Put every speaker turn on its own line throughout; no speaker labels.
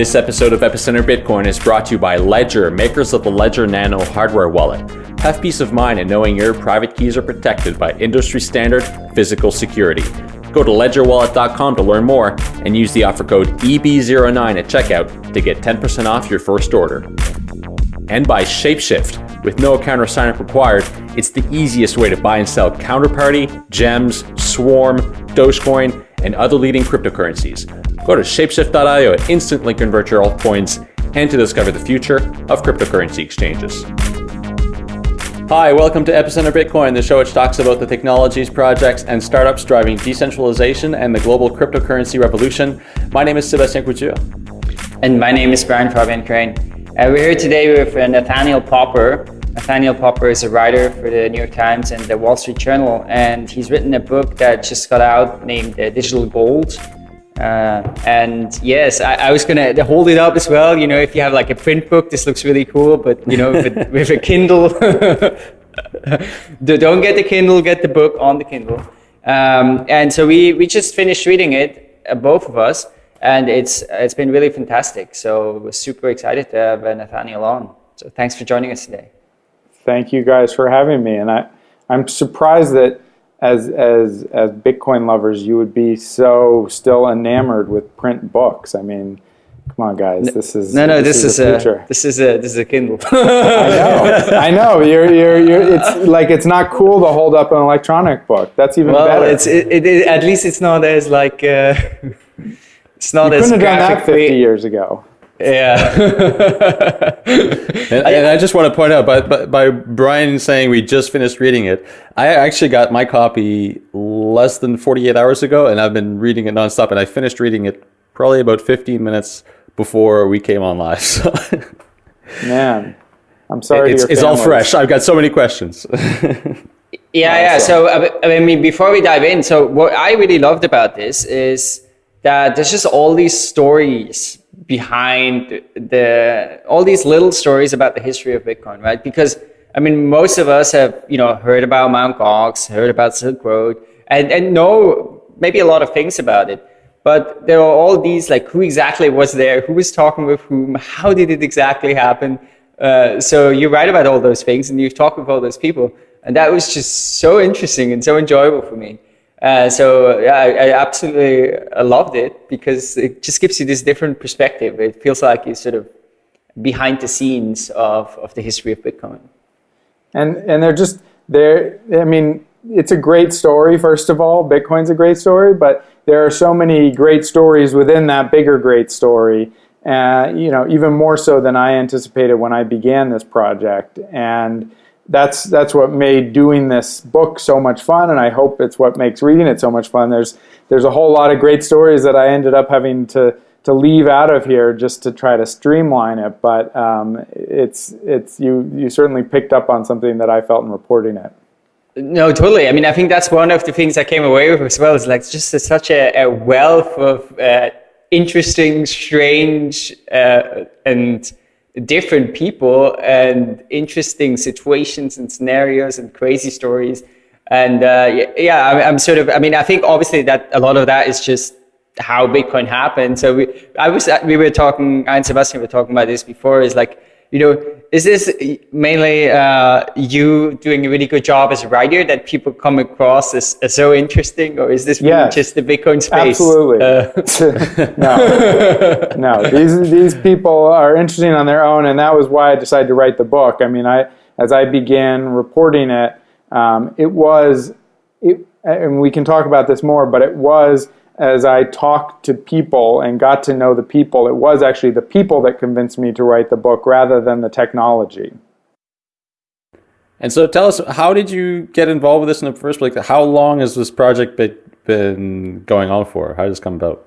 This episode of Epicenter Bitcoin is brought to you by Ledger, makers of the Ledger Nano hardware wallet. Have peace of mind in knowing your private keys are protected by industry standard physical security. Go to ledgerwallet.com to learn more and use the offer code EB09 at checkout to get 10% off your first order. And by Shapeshift. With no account or sign up required, it's the easiest way to buy and sell counterparty, gems, swarm, Dogecoin, and other leading cryptocurrencies. Go to shapeshift.io and instantly convert your altcoins and to discover the future of cryptocurrency exchanges. Hi, welcome to Epicenter Bitcoin, the show which talks about the technologies, projects, and startups driving decentralization and the global cryptocurrency revolution. My name is Sebastien Couture.
And my name is Brian Fabian Crain. Uh, we're here today with Nathaniel Popper. Nathaniel Popper is a writer for the New York Times and the Wall Street Journal, and he's written a book that just got out named uh, Digital Gold. Uh, and yes, I, I, was gonna hold it up as well. You know, if you have like a print book, this looks really cool. But you know, with, with a Kindle, don't get the Kindle, get the book on the Kindle. Um, and so we we just finished reading it, uh, both of us, and it's it's been really fantastic. So we're super excited to have uh, Nathaniel on. So thanks for joining us today.
Thank you guys for having me, and I I'm surprised that as as as Bitcoin lovers, you would be so still enamored with print books. I mean, come on, guys, this is
no, no. This, this is, is a this is a this is a Kindle.
I know, I know. You're you're you're. It's like it's not cool to hold up an electronic book. That's even
well,
better.
it's it, it, it, at least it's not as like. Uh, it's not
you
as
couldn't have done that 50 years ago.
Yeah.
and, and, I just want to point out, by, by, by, Brian saying we just finished reading it, I actually got my copy less than 48 hours ago, and I've been reading it nonstop, and I finished reading it probably about 15 minutes before we came on live. So.
Man, I'm sorry.
It's, it's all fresh. I've got so many questions.
yeah, yeah. So, I mean, before we dive in, so what I really loved about this is that there's just all these stories behind the all these little stories about the history of Bitcoin, right? Because I mean, most of us have you know heard about Mount Gox, heard about Silk Road, and and know maybe a lot of things about it. But there are all these like who exactly was there, who was talking with whom, how did it exactly happen? Uh, so you write about all those things and you talk with all those people, and that was just so interesting and so enjoyable for me. Uh, so yeah, I, I absolutely loved it because it just gives you this different perspective. It feels like you're sort of behind the scenes of, of the history of Bitcoin.
And and they're just they're I mean it's a great story first of all. Bitcoin's a great story, but there are so many great stories within that bigger great story. Uh, you know, even more so than I anticipated when I began this project. And that's that's what made doing this book so much fun, and I hope it's what makes reading it so much fun. There's there's a whole lot of great stories that I ended up having to to leave out of here just to try to streamline it, but um, it's it's you you certainly picked up on something that I felt in reporting it.
No, totally. I mean, I think that's one of the things I came away with as well. Is like just a, such a, a, wealth of uh, interesting, strange, uh, and different people and interesting situations and scenarios and crazy stories. And uh, yeah, I'm, I'm, sort of, I mean, I think obviously that a lot of that is just how Bitcoin happened. So we, I was, we were talking, I and Sebastien were talking about this before, is like, you know, is this mainly uh, you doing a really good job as a writer that people come across as, as so interesting, or is this
yes,
just the Bitcoin space?
Absolutely. Uh, no, no. These these people are interesting on their own, and that was why I decided to write the book. I mean, I as I began reporting it, um, it was, it, and we can talk about this more, but it was as I talked to people and got to know the people, it was actually the people that convinced me to write the book rather than the technology.
And so tell us, how did you get involved with this in the first place? How long has this project been going on for? How did this come about?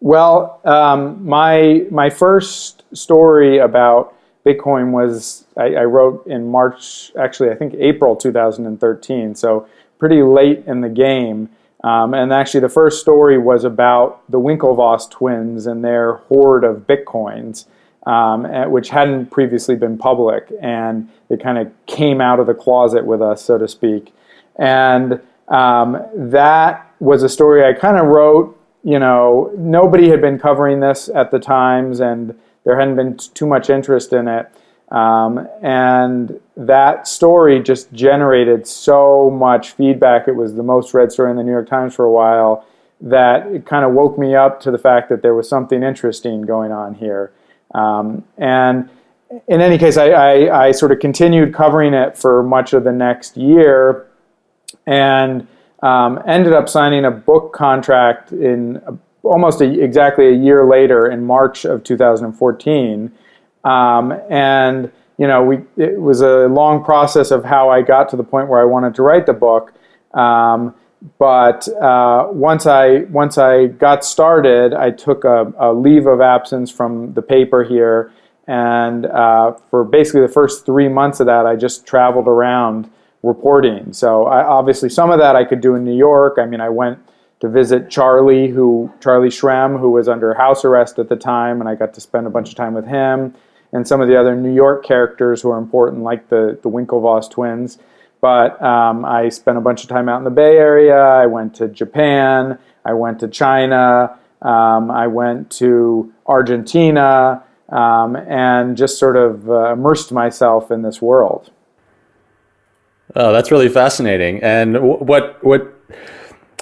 Well, um, my, my first story about Bitcoin was, I, I wrote in March, actually I think April 2013, so pretty late in the game. Um, and actually, the first story was about the Winklevoss twins and their hoard of bitcoins, um, which hadn't previously been public. And they kind of came out of the closet with us, so to speak. And um, that was a story I kind of wrote you know, nobody had been covering this at the times, and there hadn't been too much interest in it. Um, and that story just generated so much feedback. It was the most read story in the New York Times for a while that it kind of woke me up to the fact that there was something interesting going on here. Um, and in any case, I, I, I, sort of continued covering it for much of the next year and um, ended up signing a book contract in almost a, exactly a year later in March of 2014. Um, and you know, we it was a long process of how I got to the point where I wanted to write the book. Um, but uh, once I once I got started, I took a, a leave of absence from the paper here, and uh, for basically the first three months of that, I just traveled around reporting. So I, obviously, some of that I could do in New York. I mean, I went to visit Charlie, who Charlie Shrem, who was under house arrest at the time, and I got to spend a bunch of time with him and some of the other New York characters who are important, like the the Winklevoss twins. But um, I spent a bunch of time out in the Bay Area. I went to Japan. I went to China. Um, I went to Argentina um, and just sort of uh, immersed myself in this world.
Oh, that's really fascinating. And what what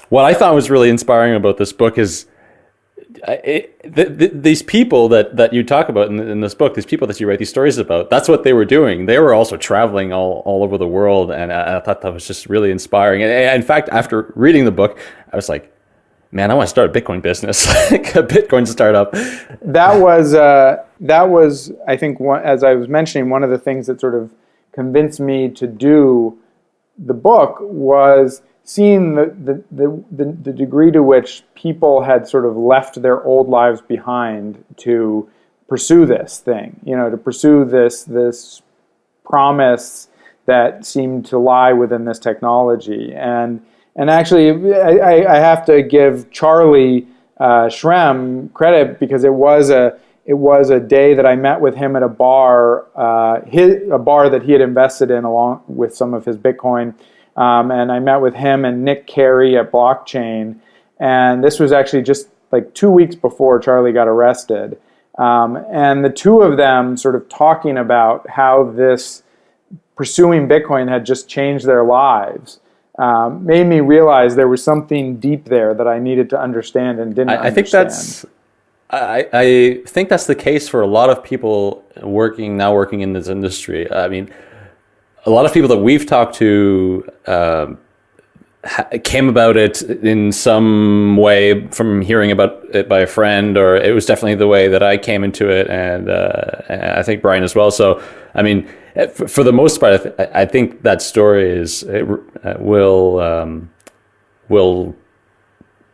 what I thought was really inspiring about this book is the, these people that, that you talk about in, in, this book, these people that you write these stories about, that's what they were doing. They were also traveling all, all over the world, and I, I thought that was just really inspiring. And, and, in fact, after reading the book, I was like, man, I want to start a Bitcoin business, like a Bitcoin startup.
That was uh, that was I think one, as I was mentioning, one of the things that sort of convinced me to do the book was seeing the, the, the, the, degree to which people had sort of left their old lives behind to pursue this thing, you know, to pursue this, this promise that seemed to lie within this technology. And, and actually, I, I have to give Charlie uh, Shrem credit because it was a, it was a day that I met with him at a bar, uh, his, a bar that he had invested in along with some of his Bitcoin um, and I met with him and Nic Cary at Blockchain. And this was actually just like two weeks before Charlie got arrested. Um, and the two of them sort of talking about how this pursuing Bitcoin had just changed their lives. Um, made me realize there was something deep there that I needed to understand and didn't I, I
think that's I, I think that's the case for a lot of people working now working in this industry. I mean, a lot of people that we've talked to uh, came about it in some way from hearing about it by a friend, or it was definitely the way that I came into it, and, uh, I think Brian as well. So, I mean, for the most part, I, th I think that story is uh, will um, will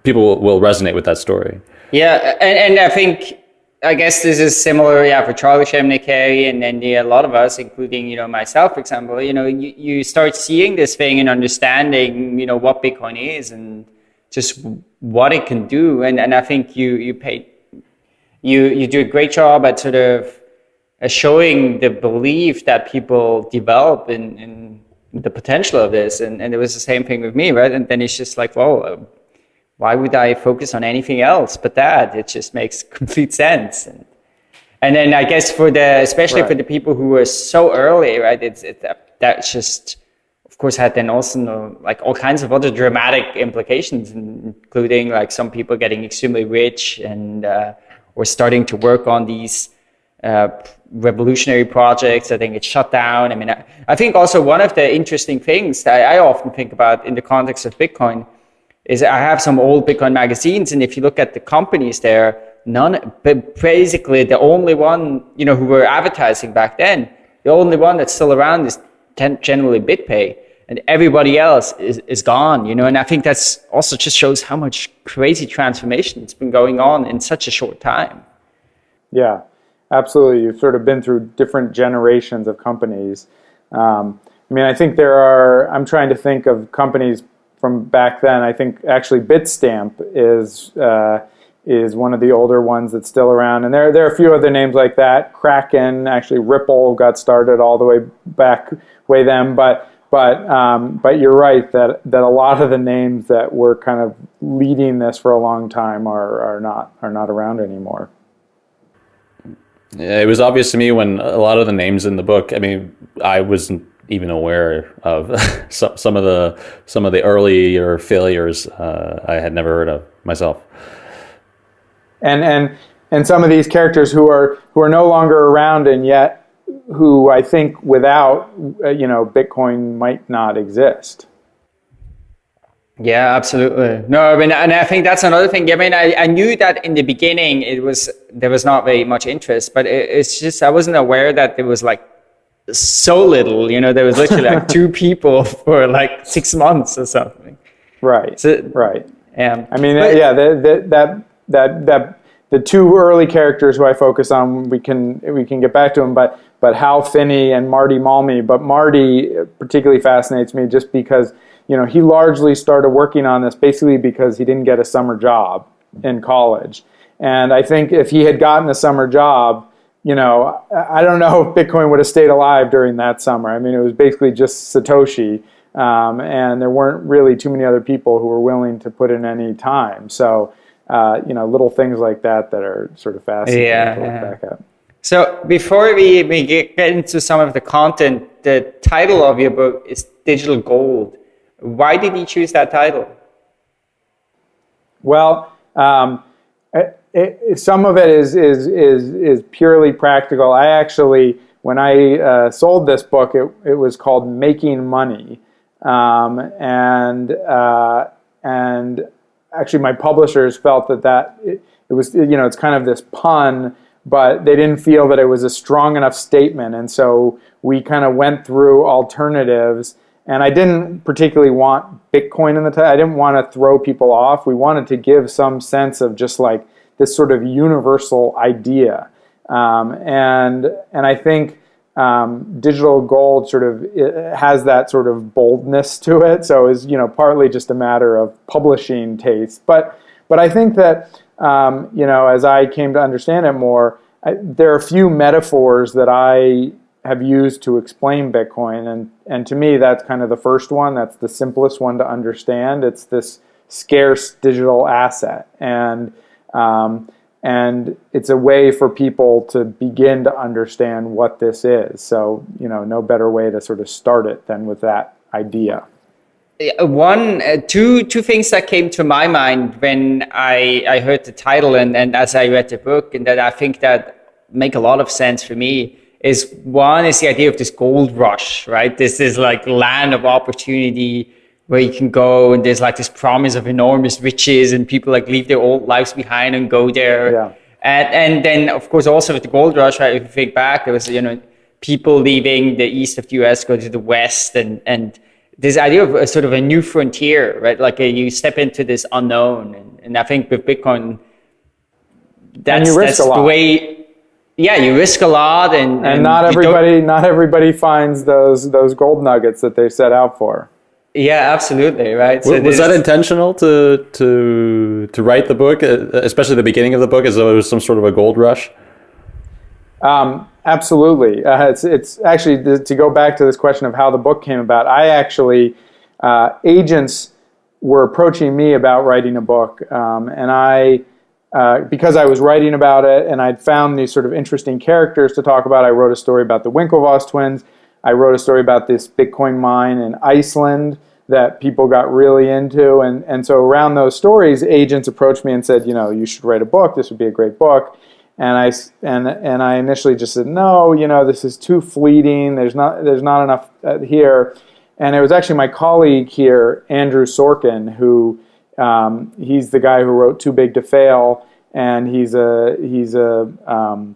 people will resonate with that story.
Yeah, and, and I think I guess this is similar, yeah, for Charlie Cary, and then a lot of us, including you know myself, for example. You know, you, you start seeing this thing and understanding, you know, what Bitcoin is and just what it can do, and and I think you you pay you you do a great job at sort of uh, showing the belief that people develop in in the potential of this, and and it was the same thing with me, right? And then it's just like, well why would I focus on anything else but that? It just makes complete sense. And, and then I guess for the, especially right. for the people who were so early, right? It's, it, that just, of course, had then also like all kinds of other dramatic implications, including like some people getting extremely rich and, uh, or starting to work on these, uh, revolutionary projects. I think it's shut down. I mean, I, I think also one of the interesting things that I often think about in the context of Bitcoin is I have some old Bitcoin magazines, and if you look at the companies there, none, but basically the only one, you know, who were advertising back then, the only one that's still around is generally BitPay, and everybody else is, is gone, you know, and I think that's also just shows how much crazy transformation it's been going on in such a short time.
Yeah, absolutely. You've sort of been through different generations of companies. Um, I mean, I think there are, I'm trying to think of companies from back then. I think actually Bitstamp is uh, is one of the older ones that's still around, and there there are a few other names like that. Kraken, actually Ripple got started all the way back way then, but but um, but you're right that that a lot of the names that were kind of leading this for a long time are are not are not around anymore.
It was obvious to me when a lot of the names in the book. I mean, I wasn't even aware of some some of the some of the earlier failures uh, I had never heard of myself.
And and and some of these characters who are who are no longer around and yet who I think without uh, you know Bitcoin might not exist.
Yeah, absolutely. No, I mean, and I think that's another thing. I mean, I, I knew that in the beginning it was there was not very much interest, but it, it's just I wasn't aware that there was like so little. You know, there was literally like two people for like six months or something.
Right.
So,
right.
Um,
I mean, but, yeah, the, the, that that that the two early characters who I focus on, we can we can get back to them, but but Hal Finney and Martti Malmi. But Martti particularly fascinates me just because you know he largely started working on this basically because he didn't get a summer job in college, and I think if he had gotten a summer job, you know, I don't know if Bitcoin would have stayed alive during that summer. I mean, it was basically just Satoshi. Um, and there weren't really too many other people who were willing to put in any time. So, uh, you know, little things like that that are sort of fascinating
yeah, to look back at. So before we, we get into some of the content, the title of your book is Digital Gold. Why did you choose that title?
Well, um, it, some of it is, is, is, is purely practical. I actually, when I uh, sold this book, it, it was called Making Money. Um, and, uh, and actually my publishers felt that that, it, it was, you know, it's kind of this pun but they didn't feel that it was a strong enough statement. And so we kind of went through alternatives. And I didn't particularly want Bitcoin in the title. I didn't want to throw people off. We wanted to give some sense of just like this sort of universal idea. Um, and and I think um, digital gold sort of has that sort of boldness to it. So is you know partly just a matter of publishing taste. But but I think that um, you know, as I came to understand it more, I, there are a few metaphors that I have used to explain Bitcoin, and and to me, that's kind of the first one. That's the simplest one to understand. It's this scarce digital asset, and um, and it's a way for people to begin to understand what this is. So, you know, no better way to sort of start it than with that idea
one uh, two two things that came to my mind when I I heard the title and and as I read the book and that I think that make a lot of sense for me is one is the idea of this gold rush right this is like land of opportunity where you can go and there's like this promise of enormous riches and people like leave their old lives behind and go there yeah. and and then of course also with the gold rush right if you think back there was you know people leaving the east of the US go to the west and and this idea of a sort of a new frontier, right? Like a, you step into this unknown, and, and I think with Bitcoin, that's, that's the way. Yeah, you risk a lot, and,
and, and not everybody not everybody finds those those gold nuggets that they set out for.
Yeah, absolutely, right.
So was that intentional to to to write the book, uh, especially the beginning of the book, as though it was some sort of a gold rush?
Um, Absolutely. Uh, it's, it's actually, to go back to this question of how the book came about, I actually, uh, agents were approaching me about writing a book. Um, and I, uh, because I was writing about it and I'd found these sort of interesting characters to talk about, I wrote a story about the Winklevoss twins. I wrote a story about this Bitcoin mine in Iceland that people got really into. And, and so around those stories, agents approached me and said, you know, you should write a book. This would be a great book and I and and I initially just said no, you know, this is too fleeting. There's not there's not enough uh, here, and it was actually my colleague here, Andrew Sorkin, who um, he's the guy who wrote Too Big to Fail, and he's a he's a um,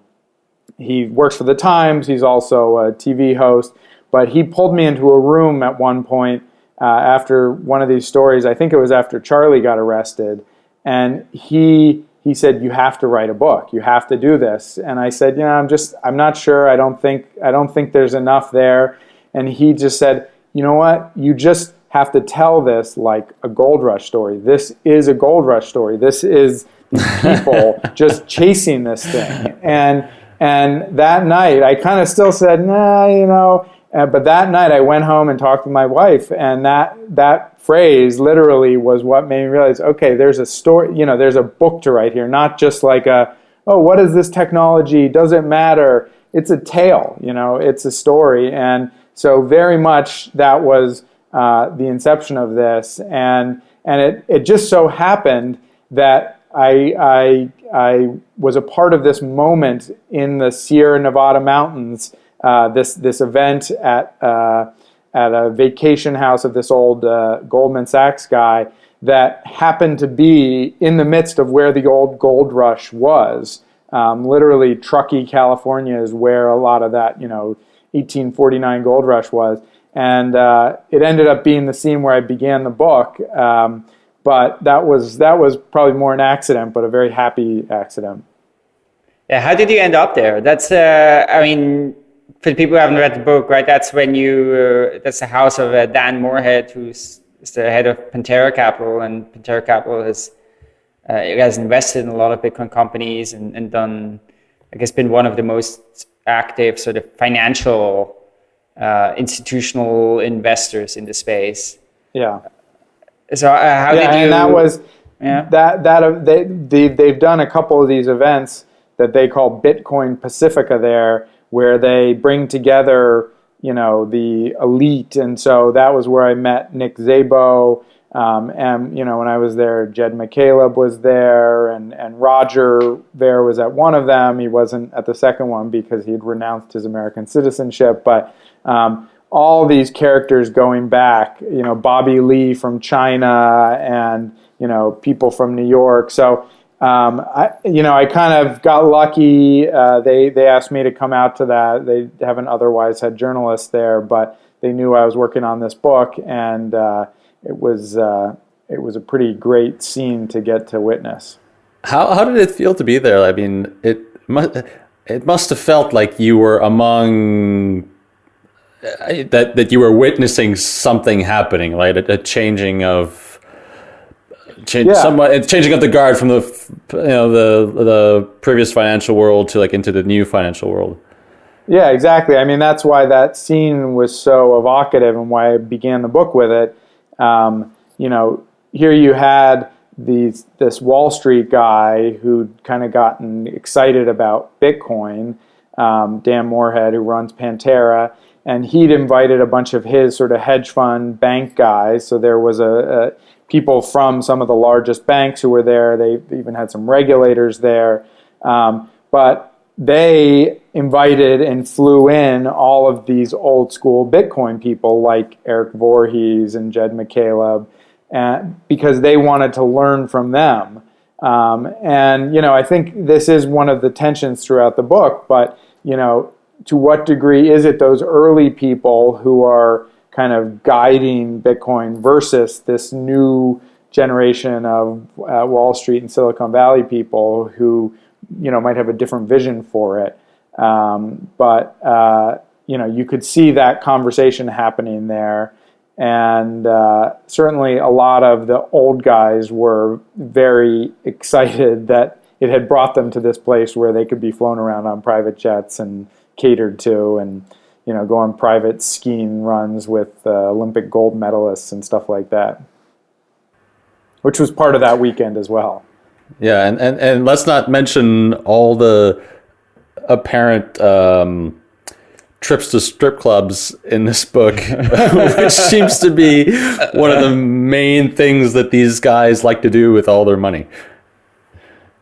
he works for the Times. He's also a TV host, but he pulled me into a room at one point uh, after one of these stories. I think it was after Charlie got arrested, and he he said, "You have to write a book. You have to do this." And I said, "You know, I'm just, I'm not sure. I don't think, I don't think there's enough there." And he just said, "You know what? You just have to tell this like a gold rush story. This is a gold rush story. This is people just chasing this thing." And and that night, I kind of still said, "Nah, you know." Uh, but that night I went home and talked to my wife, and that that phrase literally was what made me realize, okay, there's a story, you know, there's a book to write here, not just like a, oh, what is this technology? Does it matter? It's a tale, you know, it's a story, and so very much that was uh, the inception of this, and and it it just so happened that I I I was a part of this moment in the Sierra Nevada mountains uh, this this event at uh, at a vacation house of this old uh, Goldman Sachs guy that happened to be in the midst of where the old gold rush was. Um, literally, Truckee, California, is where a lot of that you know 1849 gold rush was, and uh, it ended up being the scene where I began the book. Um, but that was that was probably more an accident, but a very happy accident.
Yeah, how did you end up there? That's uh, I mean, for the people who haven't read the book, right? That's when you uh, that's the house of uh, Dan Morehead, who's the head of Pantera Capital, and Pantera Capital has uh, has invested in a lot of Bitcoin companies and, and done, I guess, been one of the most active sort of financial uh, institutional investors in the space.
Yeah.
So uh, how
yeah,
did you?
And that was yeah. that that uh, they, they they've done a couple of these events that they call Bitcoin Pacifica there where they bring together, you know, the elite. And so that was where I met Nick Szabo. Um, and, you know, when I was there, Jed McCaleb was there, and, and Roger Ver was at one of them. He wasn't at the second one because he had renounced his American citizenship. But um, all these characters going back, you know, Bobby Lee from China and, you know, people from New York. So um, I, you know, I kind of got lucky. Uh, they they asked me to come out to that. They haven't otherwise had journalists there, but they knew I was working on this book, and uh, it was uh, it was a pretty great scene to get to witness.
How how did it feel to be there? I mean, it must it must have felt like you were among that that you were witnessing something happening, right? A, a changing of change yeah. somewhat changing up the guard from the you know the the previous financial world to like into the new financial world.
Yeah, exactly. I mean, that's why that scene was so evocative and why I began the book with it. Um, you know, here you had these this Wall Street guy who'd kind of gotten excited about Bitcoin, um, Dan Morehead, who runs Pantera, and he'd invited a bunch of his sort of hedge fund bank guys. So there was a, a people from some of the largest banks who were there. They even had some regulators there. Um, but they invited and flew in all of these old school Bitcoin people like Eric Voorhees and Jed McCaleb and, because they wanted to learn from them. Um, and, you know, I think this is one of the tensions throughout the book, but, you know, to what degree is it those early people who are kind of guiding Bitcoin versus this new generation of uh, Wall Street and Silicon Valley people who you know might have a different vision for it. Um, but uh, you know you could see that conversation happening there, and uh, certainly a lot of the old guys were very excited that it had brought them to this place where they could be flown around on private jets and catered to and you know, go on private skiing runs with uh, Olympic gold medalists and stuff like that, which was part of that weekend as well.
Yeah, and, and, and let's not mention all the apparent um, trips to strip clubs in this book, which seems to be one of the main things that these guys like to do with all their money.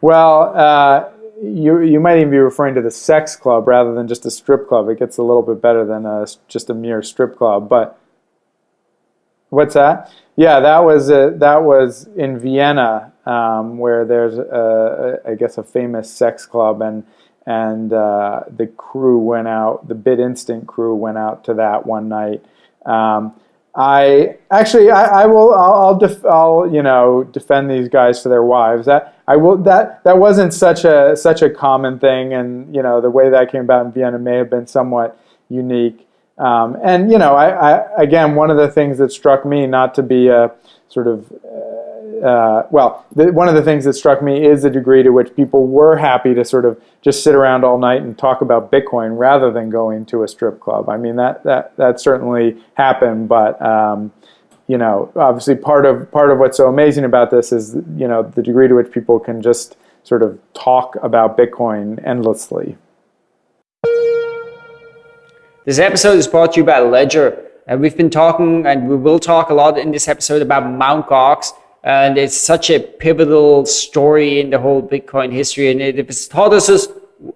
Well, uh, you you might even be referring to the sex club rather than just a strip club. It gets a little bit better than a, just a mere strip club. But what's that? Yeah, that was a, that was in Vienna, um, where there's a, a, I guess a famous sex club, and and uh, the crew went out. The BitInstant crew went out to that one night. Um, I actually I, I will I'll I'll, def, I'll, you know defend these guys to their wives. That I will that that wasn't such a such a common thing, and you know the way that came about in Vienna may have been somewhat unique. Um, and you know I, I again one of the things that struck me not to be a sort of uh, uh, well, the, one of the things that struck me is the degree to which people were happy to sort of just sit around all night and talk about Bitcoin rather than going to a strip club. I mean, that that that certainly happened, but um, you know, obviously part of part of what's so amazing about this is you know the degree to which people can just sort of talk about Bitcoin endlessly.
This episode is brought to you by Ledger. Uh, we've been talking, and we will talk a lot in this episode about Mount Gox, and it's such a pivotal story in the whole Bitcoin history. And if it's taught us,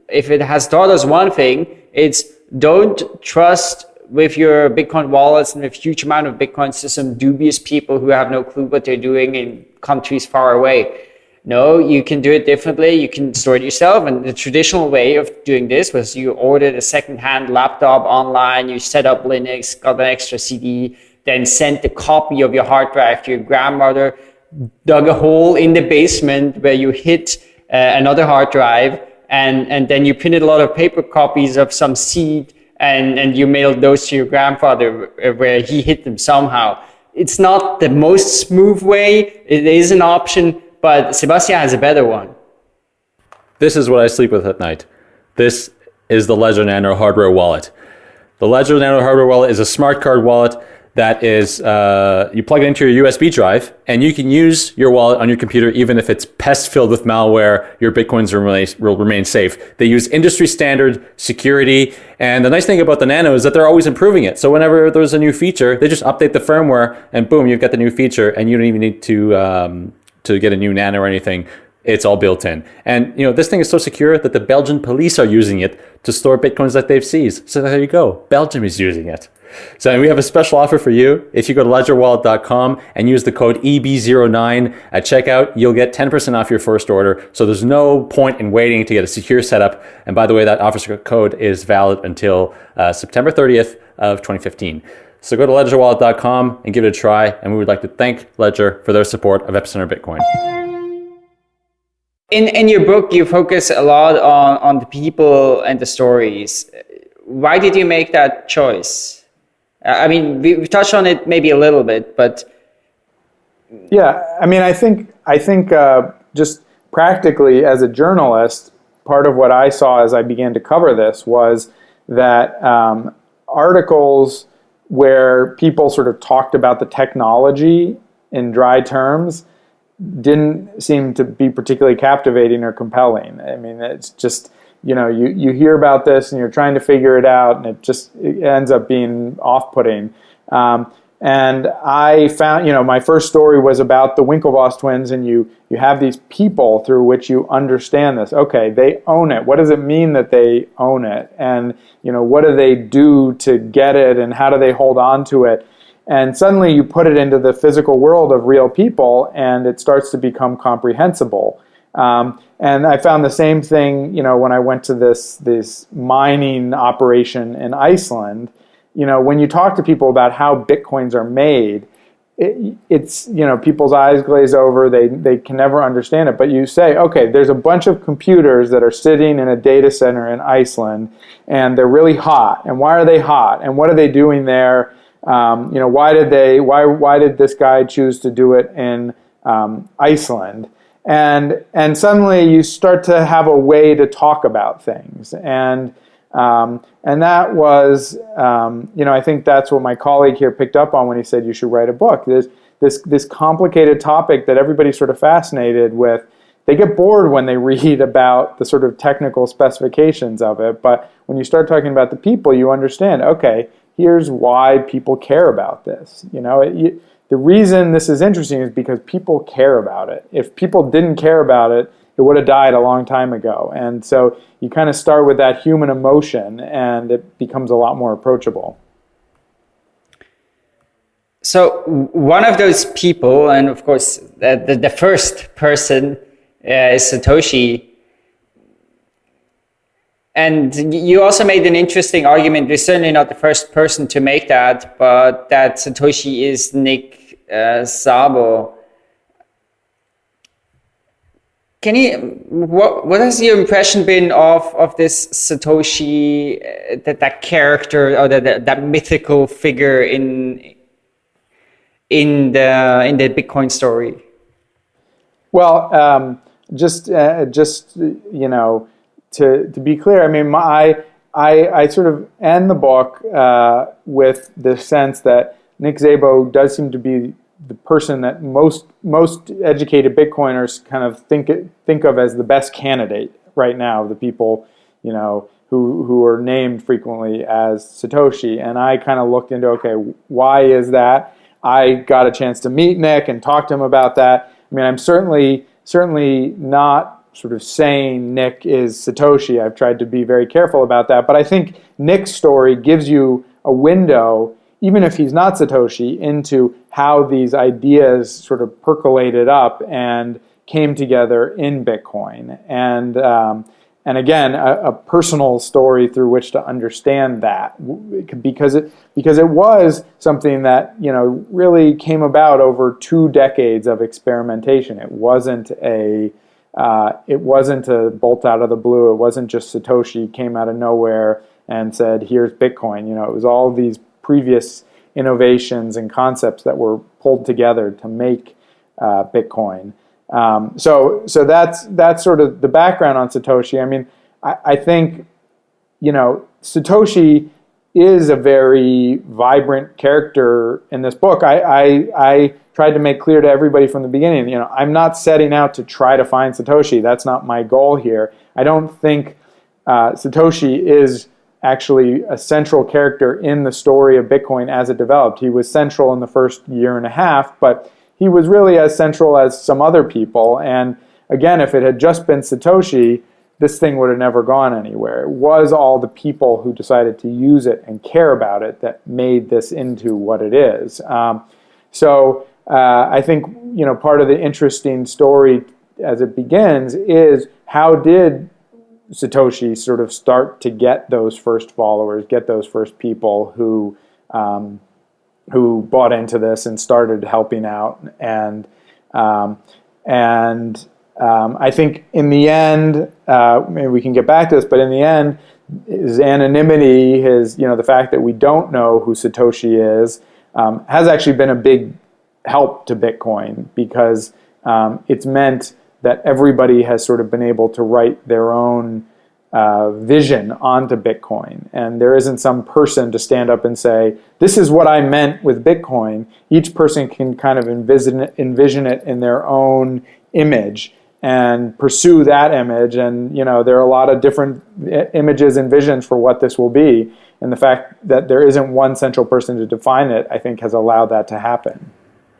if it has taught us one thing, it's don't trust with your Bitcoin wallets and a huge amount of Bitcoins to some dubious people who have no clue what they're doing in countries far away. No, you can do it differently. You can store it yourself. And the traditional way of doing this was you ordered a second-hand laptop online, you set up Linux, got an extra CD, then sent a copy of your hard drive to your grandmother, dug a hole in the basement where you hit uh, another hard drive, and, and then you printed a lot of paper copies of some seed and, and you mailed those to your grandfather where he hit them somehow. It's not the most smooth way. It is an option, but Sebastien has a better one.
This is what I sleep with at night. This is the Ledger Nano hardware wallet. The Ledger Nano hardware wallet is a smart card wallet that is uh, you plug it into your USB drive and you can use your wallet on your computer even if it's pest filled with malware. Your bitcoins will remain, safe. They use industry standard security, and the nice thing about the Nano is that they're always improving it. So whenever there's a new feature, they just update the firmware, and boom, you've got the new feature, and you don't even need to um, to get a new Nano or anything it's all built in. And you know, this thing is so secure that the Belgian police are using it to store bitcoins that they've seized. So there you go. Belgium is using it. So we have a special offer for you. If you go to ledgerwallet.com and use the code EB09 at checkout, you'll get 10% off your first order. So there's no point in waiting to get a secure setup. And by the way, that offer code is valid until uh, September 30th of 2015. So go to ledgerwallet.com and give it a try. And we would like to thank Ledger for their support of Epicenter Bitcoin.
In, in your book, you focus a lot on, on the people and the stories. Why did you make that choice? I mean, we've touched on it maybe a little bit, but
yeah, I mean, I think I think uh, just practically as a journalist, part of what I saw as I began to cover this was that um, articles where people sort of talked about the technology in dry terms didn't seem to be particularly captivating or compelling. I mean, it's just you know, you, you hear about this and you're trying to figure it out, and it just it ends up being off putting. Um, and I found, you know, my first story was about the Winklevoss twins, and you you have these people through which you understand this. Okay, they own it. What does it mean that they own it? And you know, what do they do to get it, and how do they hold on to it? And suddenly you put it into the physical world of real people, and it starts to become comprehensible. Um, and I found the same thing, you know, when I went to this this mining operation in Iceland. You know, when you talk to people about how bitcoins are made, it, it's you know people's eyes glaze over. They they can never understand it. But you say, okay, there's a bunch of computers that are sitting in a data center in Iceland, and they're really hot. And why are they hot? And what are they doing there? Um, you know, why did they? Why why did this guy choose to do it in um, Iceland? and and suddenly you start to have a way to talk about things and um, and that was um, you know I think that's what my colleague here picked up on when he said you should write a book this this this complicated topic that everybody's sort of fascinated with they get bored when they read about the sort of technical specifications of it but when you start talking about the people you understand okay here's why people care about this you know it, you, the reason this is interesting is because people care about it. If people didn't care about it, it would have died a long time ago. And so you kind of start with that human emotion and it becomes a lot more approachable.
So one of those people, and of course the, the, the first person uh, is Satoshi. And you also made an interesting argument. You're certainly not the first person to make that, but that Satoshi is Nick uh, Szabo. Can you what what has your impression been of of this Satoshi uh, that that character or that, that that mythical figure in in the in the Bitcoin story?
Well, um, just uh, just you know, to to be clear, I mean, my I I sort of end the book uh, with the sense that Nick Szabo does seem to be the person that most most educated Bitcoiners kind of think think of as the best candidate right now. The people, you know, who who are named frequently as Satoshi, and I kind of looked into okay, why is that? I got a chance to meet Nick and talk to him about that. I mean, I'm certainly certainly not sort of saying Nick is Satoshi. I've tried to be very careful about that, but I think Nick's story gives you a window even if he's not Satoshi, into how these ideas sort of percolated up and came together in Bitcoin. And um, and again, a, a, personal story through which to understand that, because it because it was something that you know really came about over two decades of experimentation. It wasn't a uh, it wasn't a bolt out of the blue. It wasn't just Satoshi came out of nowhere and said, "Here's Bitcoin." You know, it was all these previous innovations and concepts that were pulled together to make uh, Bitcoin. Um, so, so that's that's sort of the background on Satoshi. I mean, I, I think you know Satoshi is a very vibrant character in this book. I, I, I tried to make clear to everybody from the beginning. You know, I'm not setting out to try to find Satoshi. That's not my goal here. I don't think uh, Satoshi is actually a central character in the story of Bitcoin as it developed. He was central in the first year and a half, but he was really as central as some other people. And again, if it had just been Satoshi, this thing would have never gone anywhere. It was all the people who decided to use it and care about it that made this into what it is. Um, so uh, I think you know part of the interesting story as it begins is how did Satoshi sort of start to get those first followers, get those first people who um, who bought into this and started helping out, and um, and um, I think in the end, uh, maybe we can get back to this, but in the end, his anonymity, his you know the fact that we don't know who Satoshi is, um, has actually been a big help to Bitcoin because um, it's meant that everybody has sort of been able to write their own uh, vision onto Bitcoin. And there isn't some person to stand up and say, this is what I meant with Bitcoin. Each person can kind of envision it, envision it in their own image and pursue that image. And, you know, there are a lot of different images and visions for what this will be. And the fact that there isn't one central person to define it, I think, has allowed that to happen.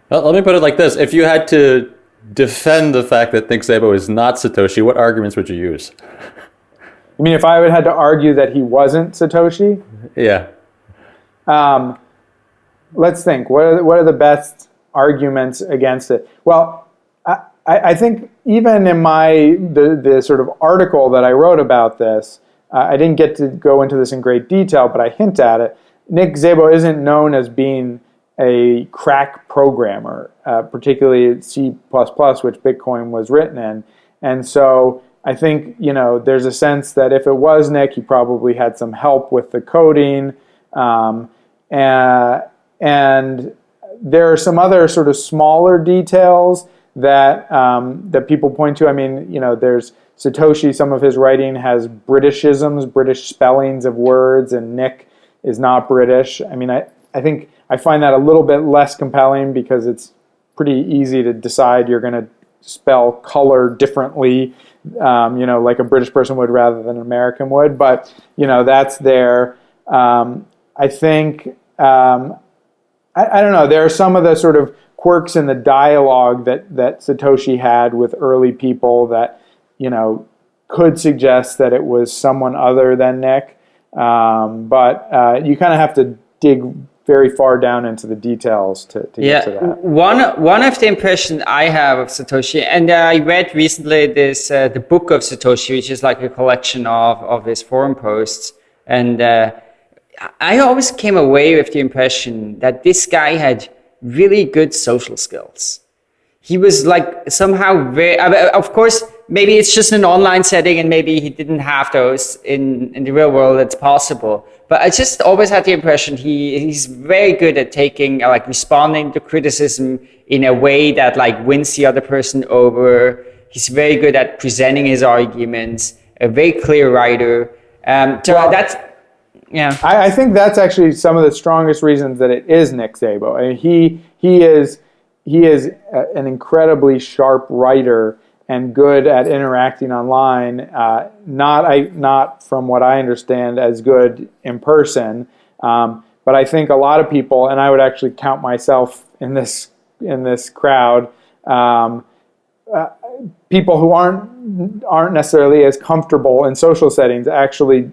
Well, let me put it like this. If you had to defend the fact that Nick Szabo is not Satoshi, what arguments would you use?
I mean, if I would had to argue that he wasn't Satoshi,
yeah.
Um, let's think. What are the, what are the best arguments against it? Well, I, I think even in my the the sort of article that I wrote about this, uh, I didn't get to go into this in great detail, but I hint at it. Nick Szabo isn't known as being a crack programmer, uh, particularly C++, which Bitcoin was written in. And so I think, you know, there's a sense that if it was Nick, he probably had some help with the coding. Um, and, and there are some other sort of smaller details that um, that people point to. I mean, you know, there's Satoshi. Some of his writing has Britishisms, British spellings of words, and Nick is not British. I mean, I I think I find that a little bit less compelling because it's pretty easy to decide you're going to spell color differently, um, you know, like a British person would rather than an American would. But you know, that's there. Um, I think um, I, I, don't know. There are some of the sort of quirks in the dialogue that that Satoshi had with early people that you know could suggest that it was someone other than Nick. Um, but uh, you kind of have to dig very far down into the details to, to
yeah.
get to that.
One one of the impressions I have of Satoshi, and I read recently this uh, the book of Satoshi, which is like a collection of of his forum posts, and uh, I always came away with the impression that this guy had really good social skills. He was like somehow very, of course, maybe it's just an online setting and maybe he didn't have those in, in the real world. It's possible. but I just always had the impression he he's very good at taking like responding to criticism in a way that like wins the other person over. He's very good at presenting his arguments. A very clear writer. Um, so that's yeah.
I, I, think that's actually some of the strongest reasons that it is Nick Szabo. I mean, he he is he is a, an incredibly sharp writer and good at interacting online. Uh, not I not from what I understand as good in person, um, but I think a lot of people, and I would actually count myself in this in this crowd. Um, uh, people who aren't aren't necessarily as comfortable in social settings actually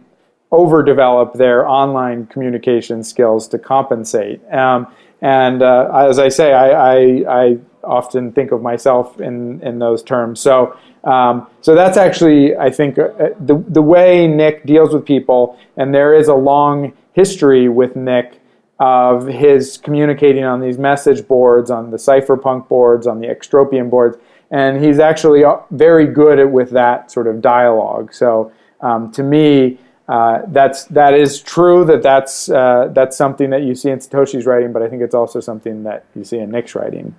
overdevelop their online communication skills to compensate. Um, and uh, as I say, I, I, I, often think of myself in, in those terms. So, um, so that's actually, I think, uh, the, the way Nick deals with people, and there is a long history with Nick of his communicating on these message boards, on the cypherpunk boards, on the Extropian boards, and he's actually uh, very good at with that sort of dialogue. So um, to me, uh, that's that is true that that's uh, that's something that you see in Satoshi's writing, but I think it's also something that you see in Nick's writing.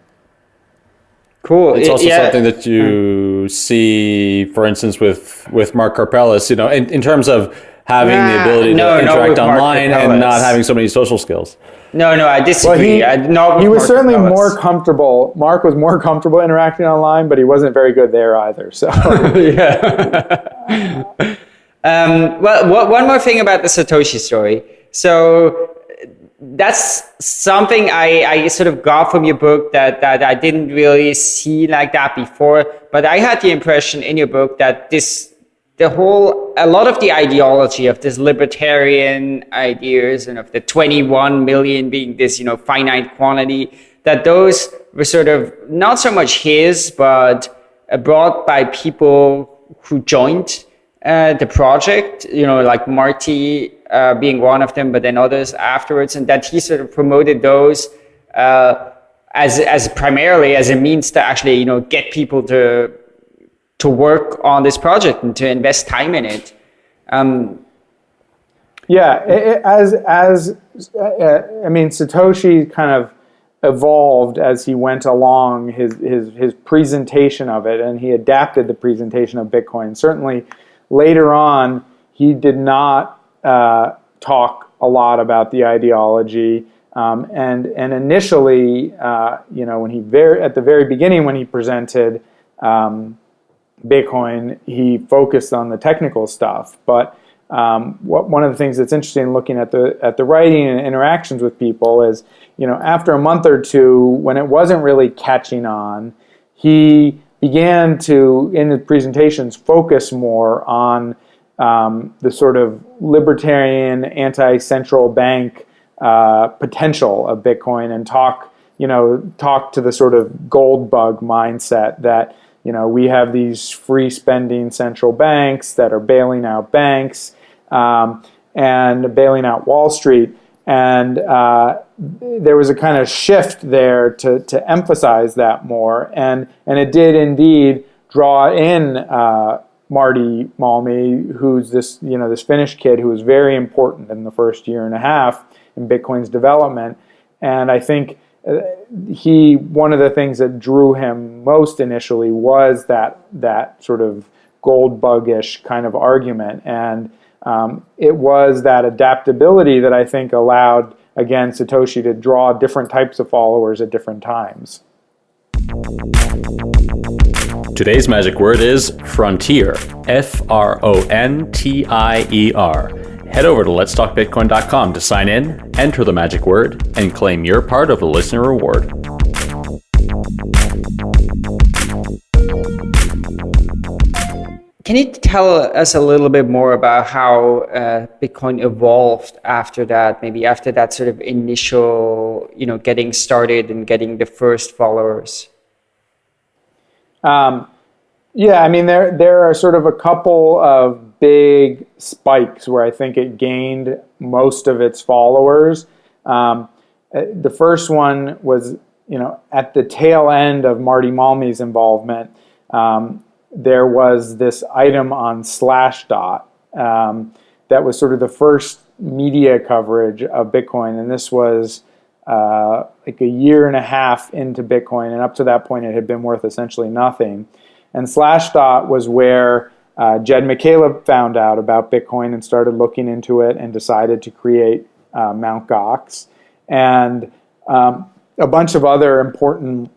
Cool.
It's also yeah. something that you see, for instance, with with Mark Karpelès. You know, in, in terms of having nah, the ability no, to interact online and not having so many social skills.
No, no, I disagree. Well,
he, I, he was Mark certainly more comfortable. Mark was more comfortable interacting online, but he wasn't very good there either. So
yeah. Um, well, one more thing about the Satoshi story. So that's something I, I sort of got from your book that, that I didn't really see like that before. But I had the impression in your book that this, the whole, a lot of the ideology of this libertarian ideas and of the 21 million being this, you know, finite quantity, that those were sort of not so much his, but brought by people who joined uh, the project, you know, like Martti uh, being one of them, but then others afterwards, and that he sort of promoted those uh, as as primarily as a means to actually, you know, get people to to work on this project and to invest time in it. Um,
yeah, it, as as uh, I mean, Satoshi kind of evolved as he went along his his his presentation of it, and he adapted the presentation of Bitcoin. Certainly Later on, he did not uh, talk a lot about the ideology. Um, and and initially, uh, you know, when he very at the very beginning when he presented um, Bitcoin, he focused on the technical stuff. But um, what, one of the things that's interesting looking at the at the writing and interactions with people is, you know, after a month or two, when it wasn't really catching on, he began to, in the presentations, focus more on um, the sort of libertarian, anti-central bank uh, potential of Bitcoin and talk, you know, talk to the sort of gold bug mindset that, you know, we have these free spending central banks that are bailing out banks um, and bailing out Wall Street. And uh, there was a kind of shift there to, to emphasize that more. And, and it did indeed draw in uh, Martti Malmi, who's this, you know, this Finnish kid who was very important in the first year and a half in Bitcoin's development. And I think uh, he, one of the things that drew him most initially was that, that sort of gold buggish kind of argument. And um, it was that adaptability that I think allowed, again, Satoshi to draw different types of followers at different times.
Today's magic word is frontier. F R O N T I E R. Head over to letstalkbitcoin.com to sign in, enter the magic word, and claim your part of the listener reward.
Can you tell us a little bit more about how uh, Bitcoin evolved after that? Maybe after that sort of initial, you know, getting started and getting the first followers.
Um, yeah, I mean, there there are sort of a couple of big spikes where I think it gained most of its followers. Um, uh, the first one was, you know, at the tail end of Martti Malmi's involvement. Um, there was this item on Slashdot um, that was sort of the first media coverage of Bitcoin, and this was uh, like a year and a half into Bitcoin, and up to that point, it had been worth essentially nothing. And Slashdot was where uh, Jed McCaleb found out about Bitcoin and started looking into it and decided to create uh, Mt. Gox. And um, a bunch of other important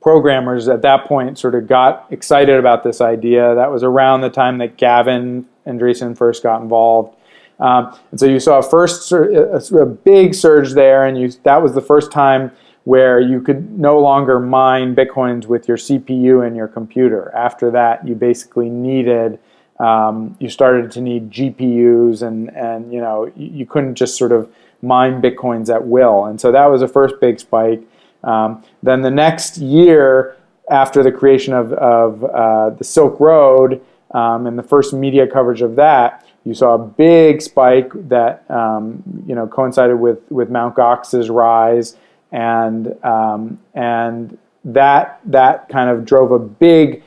programmers at that point sort of got excited about this idea. That was around the time that Gavin Andresen first got involved. Um, and so you saw a first a, a big surge there, and you, that was the first time where you could no longer mine bitcoins with your CPU and your computer. After that, you basically needed um, you started to need GPUs, and and you know you, you, couldn't just sort of mine bitcoins at will. And so that was the first big spike. Um, then the next year, after the creation of, of uh, the Silk Road um, and the first media coverage of that, you saw a big spike that um, you know coincided with with Mt. Gox's rise, and um, and that that kind of drove a big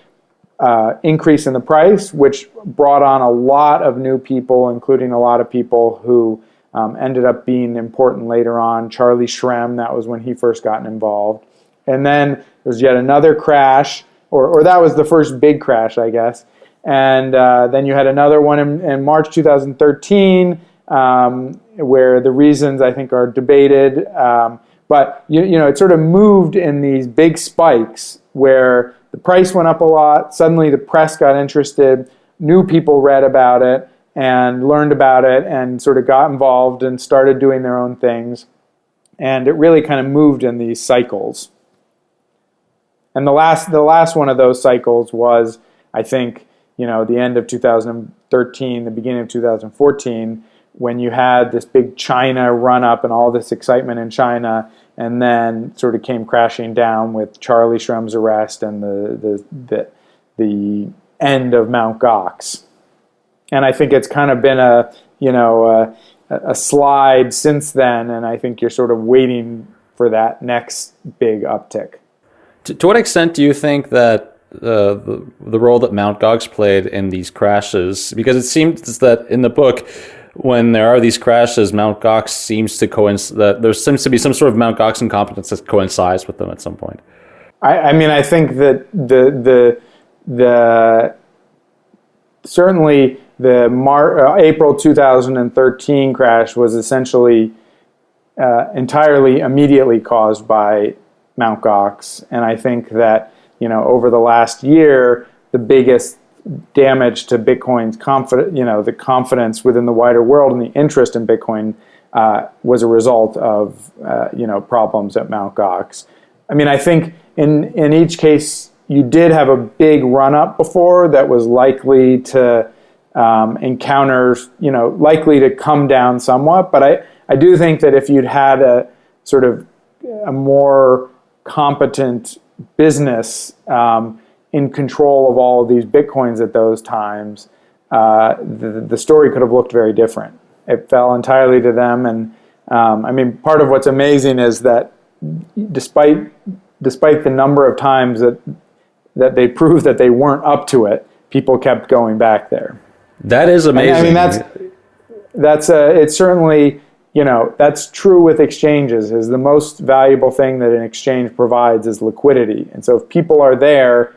uh, increase in the price, which brought on a lot of new people, including a lot of people who um, ended up being important later on. Charlie Shrem, that was when he first gotten involved. And then there was yet another crash, or, or that was the first big crash, I guess. And uh, then you had another one in, in March 2013, um, where the reasons I think are debated. Um, but you, you know, it sort of moved in these big spikes where the price went up a lot. Suddenly, the press got interested. New people read about it and learned about it and sort of got involved and started doing their own things. And it really kind of moved in these cycles. And the last, the last one of those cycles was, I think, you know, the end of 2013, the beginning of 2014, when you had this big China run up and all this excitement in China, and then sort of came crashing down with Charlie Shrem's arrest and the the the, the end of Mount Gox and I think it's kind of been a you know a, a slide since then, and I think you're sort of waiting for that next big uptick.
To, to what extent do you think that uh, the, the role that Mount Gox played in these crashes? Because it seems that in the book, when there are these crashes, Mount Gox seems to coincide. That there seems to be some sort of Mount Gox incompetence that coincides with them at some point.
I, I mean, I think that the the the certainly the Mar- uh, April 2013 crash was essentially uh, entirely immediately caused by Mt. Gox, and I think that you know over the last year, the biggest damage to Bitcoin's confidence, you know, the confidence within the wider world and the interest in Bitcoin uh, was a result of uh, you know problems at Mt. Gox. I mean, I think in in each case you did have a big run up before that was likely to um, encounters, you know, likely to come down somewhat. But I, I do think that if you'd had a sort of a more competent business um, in control of all of these bitcoins at those times, uh, the, the story could have looked very different. It fell entirely to them, and um, I mean, part of what's amazing is that despite despite the number of times that that they proved that they weren't up to it, people kept going back there.
That is amazing.
I mean, that's that's uh, it's certainly you know that's true with exchanges. Is the most valuable thing that an exchange provides is liquidity, and so if people are there,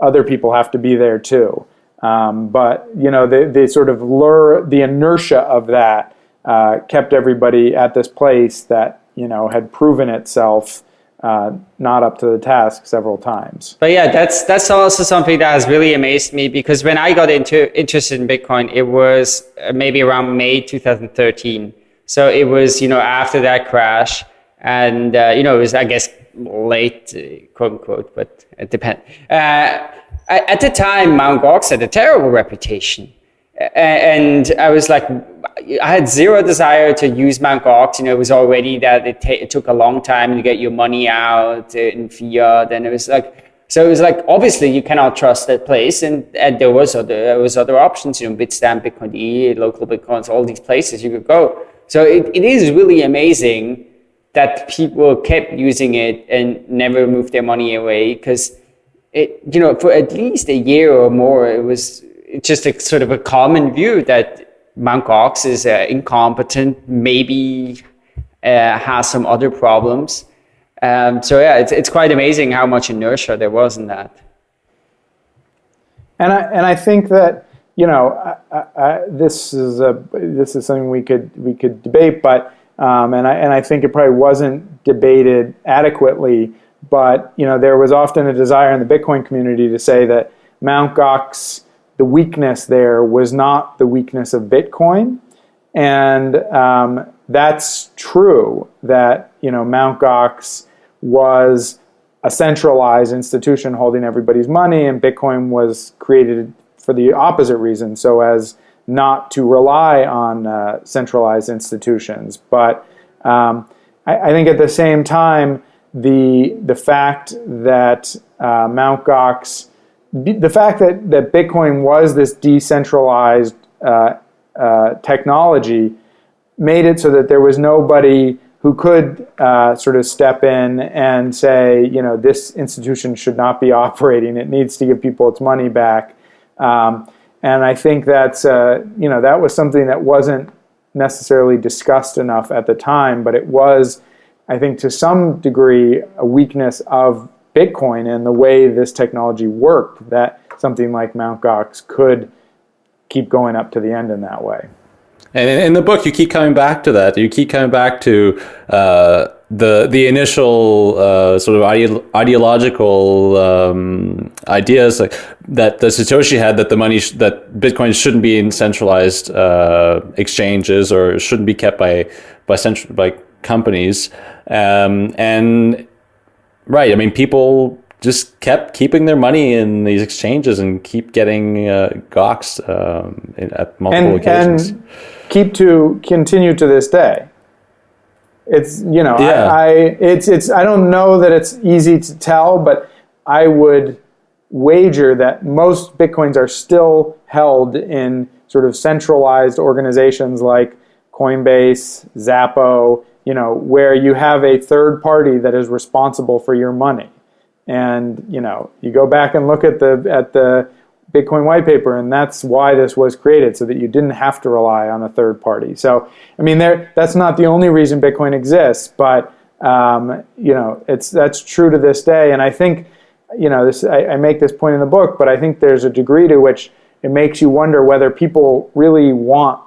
other people have to be there too. Um, but you know, they, they sort of lure the inertia of that uh, kept everybody at this place that you know had proven itself uh, not up to the task several times.
But yeah, that's that's also something that has really amazed me because when I got into interested in Bitcoin, it was uh, maybe around May 2013. So it was you know after that crash, and uh, you know it was I guess late uh, quote unquote, but it depends. Uh, at the time, Mt. Gox had a terrible reputation, and I was like I had zero desire to use Mt. Gox. You know, it was already that it, it, took a long time to get your money out in fiat, and it was like so. It was like obviously you cannot trust that place, and, and there was other there was other options. You know, Bitstamp, Bitcoin E, local Bitcoins, all these places you could go. So it, it is really amazing that people kept using it and never moved their money away because it you know for at least a year or more it was just a sort of a common view that Mt. Gox is uh, incompetent, maybe uh, has some other problems. Um, so yeah, it's, it's quite amazing how much inertia there was in that.
And I, and I think that, you know, I, I, this is a this is something we could we could debate, but um, and I and I think it probably wasn't debated adequately. But you know, there was often a desire in the Bitcoin community to say that Mt. Gox, the weakness there was not the weakness of Bitcoin, and um, that's true. That you know, Mt. Gox was a centralized institution holding everybody's money, and Bitcoin was created for the opposite reason, so as not to rely on uh, centralized institutions. But um, I, I, think at the same time, the the fact that uh, Mt. Gox, the fact that, that Bitcoin was this decentralized uh, uh, technology made it so that there was nobody who could uh, sort of step in and say, you know, this institution should not be operating. It needs to give people its money back. Um, and I think that's, uh, you know, that was something that wasn't necessarily discussed enough at the time, but it was, I think, to some degree, a weakness of Bitcoin and the way this technology worked that something like Mt. Gox could keep going up to the end in that way.
And in the book, you keep coming back to that. You keep coming back to uh, the the initial uh, sort of ide ideological um, ideas like, that the Satoshi had that the money that Bitcoin shouldn't be in centralized uh, exchanges or shouldn't be kept by by central by companies. Um, and right, I mean, people just kept keeping their money in these exchanges and keep getting uh, Gox um, at multiple and, occasions.
And keep to continue to this day. It's you know yeah. I, I it's it's I don't know that it's easy to tell, but I would wager that most bitcoins are still held in sort of centralized organizations like Coinbase, Xapo, you know, where you have a third party that is responsible for your money. And you know, you go back and look at the at the Bitcoin white paper, and that's why this was created, so that you didn't have to rely on a third party. So, I mean, there that's not the only reason Bitcoin exists, but um, you know, it's that's true to this day. And I think, you know, this I, I make this point in the book, but I think there's a degree to which it makes you wonder whether people really want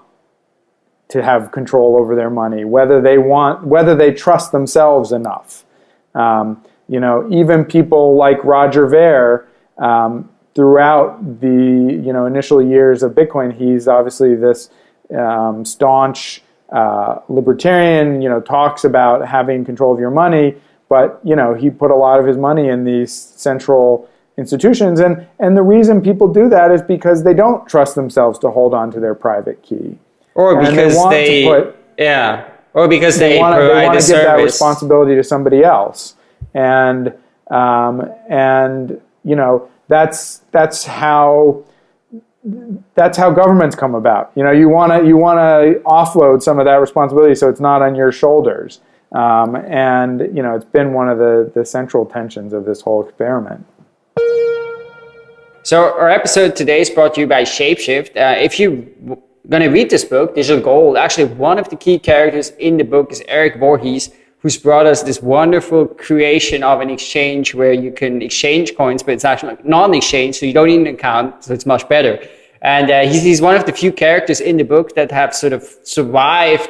to have control over their money, whether they want, whether they trust themselves enough. Um, you know, even people like Roger Ver. Um, throughout the you know initial years of Bitcoin, he's obviously this um, staunch uh, libertarian. You know, talks about having control of your money, but you know he put a lot of his money in these central institutions, and and the reason people do that is because they don't trust themselves to hold on to their private key,
or because they, they put, yeah, or because they, they want to give service. that
responsibility to somebody else, and um, and you know that's that's how that's how governments come about. You know, you want to you want to offload some of that responsibility so it's not on your shoulders. Um, and you know, it's been one of the the central tensions of this whole experiment.
So our episode today is brought to you by Shapeshift. Uh, if you're going to read this book, Digital Gold, actually one of the key characters in the book is Eric Voorhees, who's brought us this wonderful creation of an exchange where you can exchange coins, but it's actually non-exchange, so you don't need an account, so it's much better. And uh, he's, he's one of the few characters in the book that have sort of survived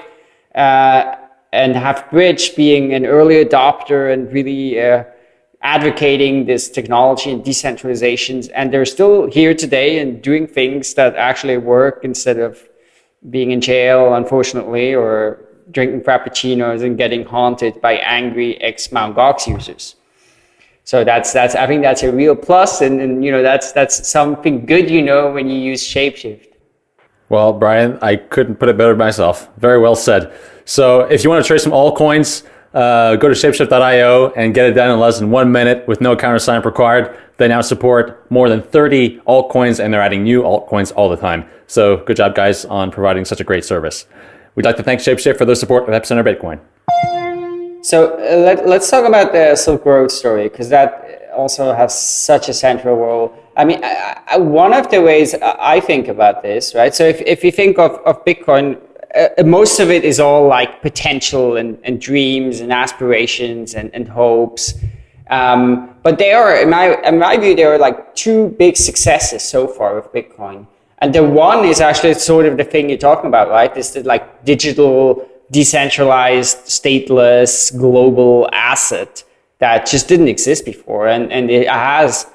uh, and have bridged being an early adopter and really uh, advocating this technology and decentralizations. And they're still here today and doing things that actually work instead of being in jail, unfortunately, or drinking frappuccinos and getting haunted by angry ex-Mount Gox users. So that's that's I think that's a real plus, and, and you know that's that's something good you know when you use Shapeshift.
Well, Brian, I couldn't put it better myself. Very well said. So if you want to trade some altcoins, uh, go to shapeshift.io and get it done in less than one minute with no countersign required. They now support more than 30 altcoins and they're adding new altcoins all the time. So good job, guys, on providing such a great service. We'd like to thank Shapeshift for their support of Epicenter Bitcoin.
So uh, let, us talk about the Silk Road story because that also has such a central role. I mean, I, I, one of the ways I think about this, right? So if, if you think of, of Bitcoin, uh, most of it is all like potential and, and dreams and aspirations and, and hopes. Um, but there are, in my, in my view, there are like two big successes so far with Bitcoin. And the one is actually sort of the thing you're talking about, right? This the like digital, decentralized, stateless, global asset that just didn't exist before. And, and it has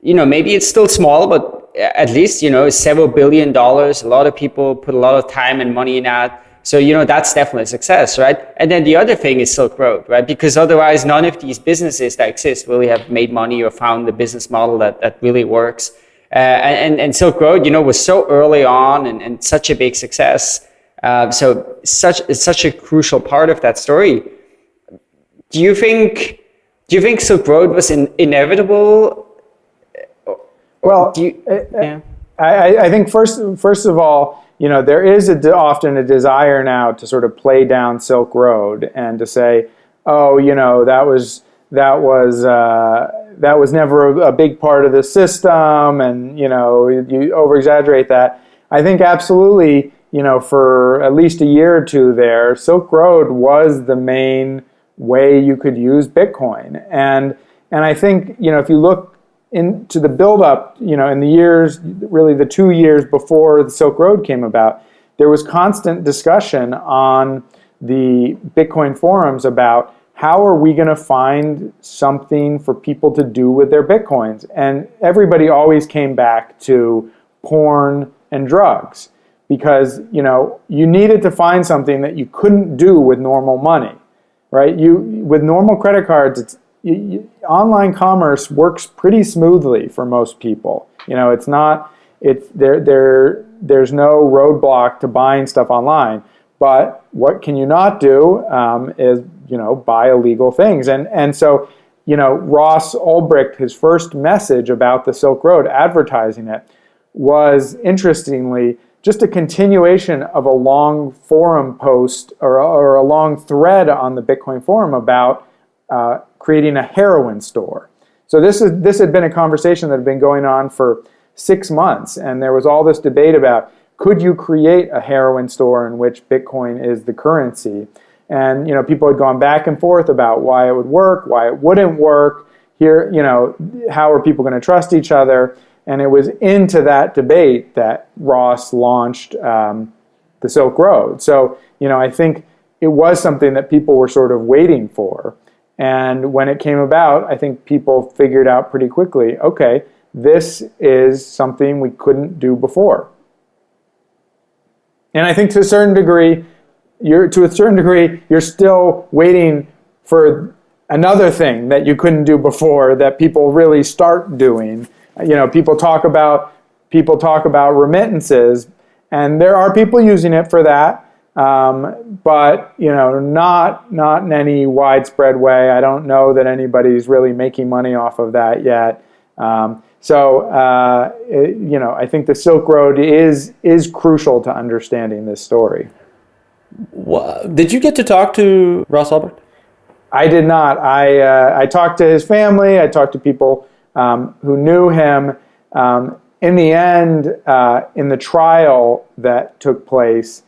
you know, maybe it's still small, but at least, you know, several billion dollars. A lot of people put a lot of time and money in that. So, you know, that's definitely a success, right? And then the other thing is Silk Road, right? Because otherwise, none of these businesses that exist really have made money or found the business model that, that really works. Uh, and, and Silk Road, you know, was so early on and, and such a big success. Uh, so such, it's such a crucial part of that story. Do you think, do you think Silk Road was in, inevitable
well, you, yeah. I, I think first, first of all, you know, there is a, often a desire now to sort of play down Silk Road and to say, oh, you know, that was that was uh, that was never a, a, big part of the system, and you know, you over exaggerate that. I think absolutely, you know, for at least a year or two there, Silk Road was the main way you could use Bitcoin, and and I think you know if you look into the buildup, you know, in the years, really the two years before the Silk Road came about, there was constant discussion on the Bitcoin forums about how are we going to find something for people to do with their Bitcoins? And everybody always came back to porn and drugs because, you know, you needed to find something that you couldn't do with normal money, right? You, with normal credit cards, it's you, online commerce works pretty smoothly for most people. You know, it's not it's there there there's no roadblock to buying stuff online. But what can you not do um, is you know buy illegal things, and and so you know Ross Ulbricht, his first message about the Silk Road, advertising it, was interestingly just a continuation of a long forum post or, or a long thread on the Bitcoin forum about uh, creating a heroin store. So this, is, this had been a conversation that had been going on for six months, and there was all this debate about could you create a heroin store in which Bitcoin is the currency? And you know, people had gone back and forth about why it would work, why it wouldn't work. Here, you know, how are people going to trust each other? And it was into that debate that Ross launched um, the Silk Road. So, you know, I think it was something that people were sort of waiting for. And when it came about, I think people figured out pretty quickly, okay, this is something we couldn't do before. And I think to a certain degree, you're to a certain degree, you're still waiting for another thing that you couldn't do before that people really start doing. You know, people talk about people talk about remittances, and there are people using it for that. Um, but you know, not not in any widespread way. I don't know that anybody's really making money off of that yet. Um, so uh, it, you know, I think the Silk Road is is crucial to understanding this story.
Did you get to talk to Ross Ulbricht?
I did not. I uh, I talked to his family. I talked to people um, who knew him. Um, in the end, uh, in the trial that took place,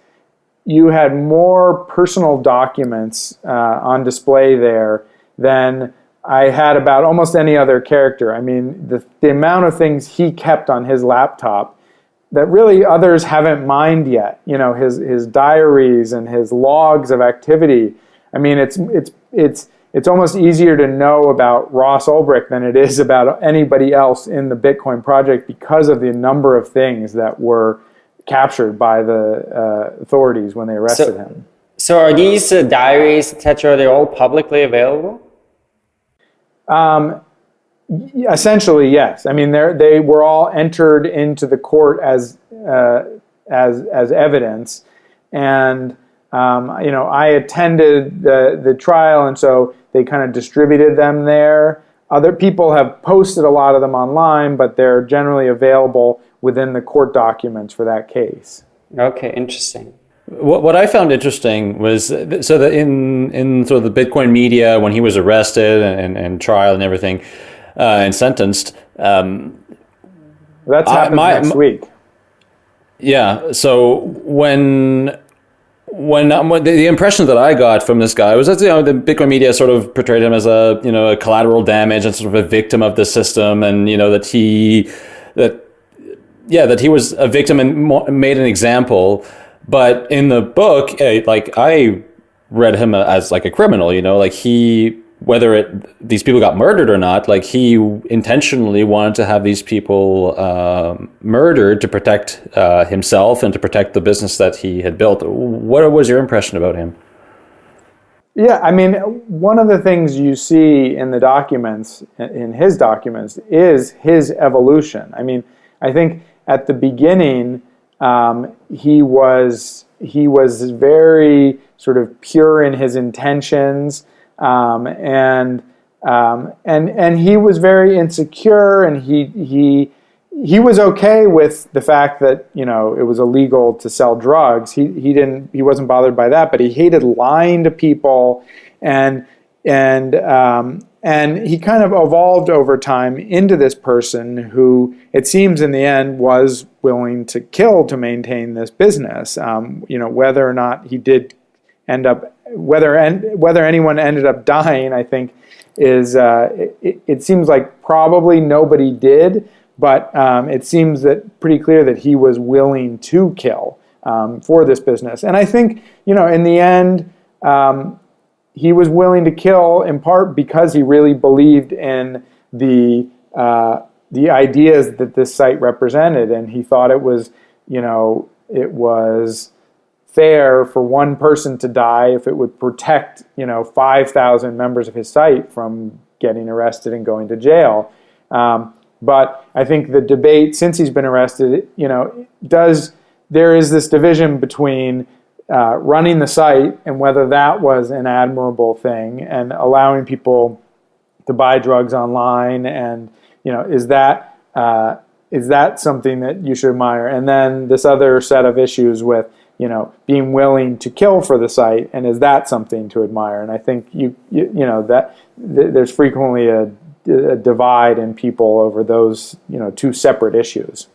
you had more personal documents uh, on display there than I had about almost any other character. I mean, the, the amount of things he kept on his laptop that really others haven't mined yet. You know, his his diaries and his logs of activity. I mean, it's it's it's it's almost easier to know about Ross Ulbricht than it is about anybody else in the Bitcoin project because of the number of things that were captured by the uh, authorities when they arrested so, him.
So are these uh, diaries, etc., they're all publicly available?
Um, essentially, yes. I mean, they were all entered into the court as uh, as as evidence, and um, you know, I attended the the trial, and so they kind of distributed them there. Other people have posted a lot of them online, but they're generally available within the court documents for that case.
Okay, interesting.
What, what I found interesting was so that in in sort of the Bitcoin media when he was arrested and, and trial and everything uh, and sentenced, um,
That's happening my, next week.
Yeah. So when when, um, the, the, impression that I got from this guy was that you know the Bitcoin media sort of portrayed him as a you know a collateral damage and sort of a victim of the system, and you know that he that yeah that he was a victim and made an example. But in the book, eh, like I read him as like a criminal, you know, like he whether it these people got murdered or not, like he intentionally wanted to have these people uh, murdered to protect uh, himself and to protect the business that he had built. What was your impression about him?
Yeah, I mean, one of the things you see in the documents, in his documents, is his evolution. I mean, I think at the beginning, um, he was he was very sort of pure in his intentions. Um, and um, and and he was very insecure, and he he he was okay with the fact that you know it was illegal to sell drugs. He he didn't he wasn't bothered by that, but he hated lying to people, and and um, and he kind of evolved over time into this person who it seems in the end was willing to kill to maintain this business. Um, you know whether or not he did end up whether and whether anyone ended up dying, I think, is uh, it, it, seems like probably nobody did, but um, it seems that pretty clear that he was willing to kill um, for this business. And I think you know in the end. Um, he was willing to kill in part because he really believed in the uh, the ideas that this site represented, and he thought it was, you know, it was fair for one person to die if it would protect, you know, 5,000 members of his site from getting arrested and going to jail. Um, but I think the debate since he's been arrested, you know, does there is this division between uh, running the site and whether that was an admirable thing and allowing people to buy drugs online and you know is that uh, is that something that you should admire and then this other set of issues with you know, being willing to kill for the site, and is that something to admire? And I think you, you, you know, that th- there's frequently a, a divide in people over those, you know, two separate issues.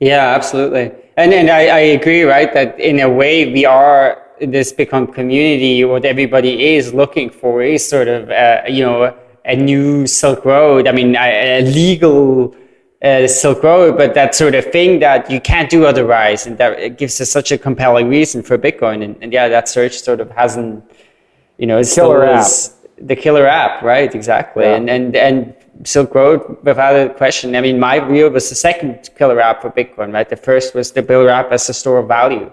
Yeah, absolutely. And and I, I agree, right? That in a way we are this Bitcoin community. What everybody is looking for is sort of uh, you know a new Silk Road. I mean, a, a legal uh, Silk Road, but that sort of thing that you can't do otherwise, and that it gives us such a compelling reason for Bitcoin. And, and yeah, that search sort of hasn't, you know, it's
killer app.
the killer app, right? Exactly. Yeah. And and and Silk Road, without a question. I mean, my view was the second killer app for Bitcoin, right? The first was the Builder app as a store of value,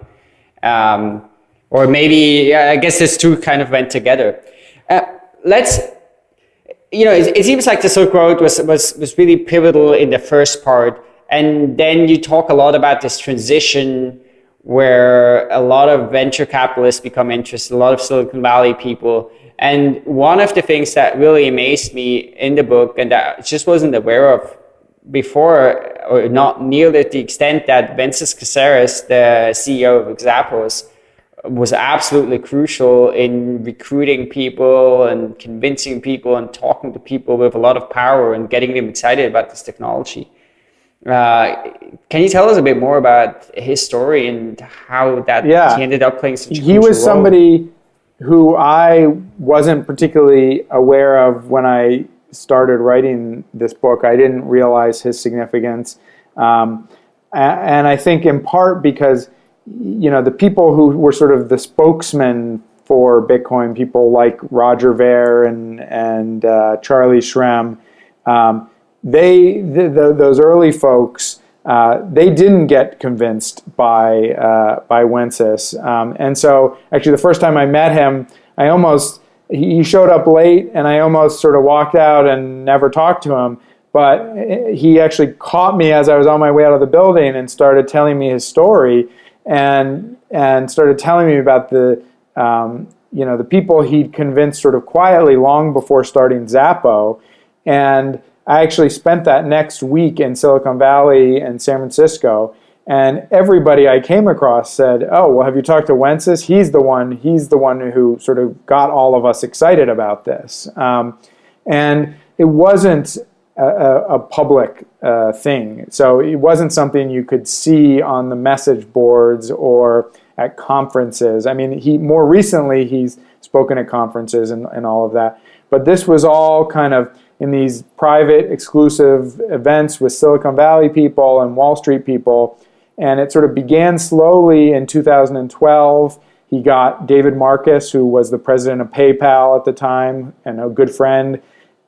um, or maybe I guess these two kind of went together. Uh, let's you know, it, it, seems like the Silk Road was, was, was really pivotal in the first part. And then you talk a lot about this transition where a lot of venture capitalists become interested, a lot of Silicon Valley people. And one of the things that really amazed me in the book and that I just wasn't aware of before, or not nearly to the extent that Wences Casares, the CEO of Xapo, was absolutely crucial in recruiting people and convincing people and talking to people with a lot of power and getting them excited about this technology. Uh, can you tell us a bit more about his story and how that
yeah.
he ended up playing such a
He was somebody who I wasn't particularly aware of when I started writing this book. I didn't realize his significance. Um, and I think in part because you know, the people who were sort of the spokesmen for Bitcoin, people like Roger Ver and and uh, Charlie Shrem, um, they the, the, those early folks. Uh, they didn't get convinced by uh, by Wences, um, and so actually the first time I met him, I almost he showed up late, and I almost sort of walked out and never talked to him. But he actually caught me as I was on my way out of the building and started telling me his story and and started telling me about the um, you know the people he'd convinced sort of quietly long before starting Xapo, and I actually spent that next week in Silicon Valley and San Francisco. And everybody I came across said, "Oh, well, have you talked to Wences? He's the one. He's the one who sort of got all of us excited about this." Um, and it wasn't a, a public uh, thing. So it wasn't something you could see on the message boards or at conferences. I mean, he more recently he's spoken at conferences and, and all of that. But this was all kind of in these private, exclusive events with Silicon Valley people and Wall Street people. And it sort of began slowly in 2012. He got David Marcus, who was the president of PayPal at the time and a good friend,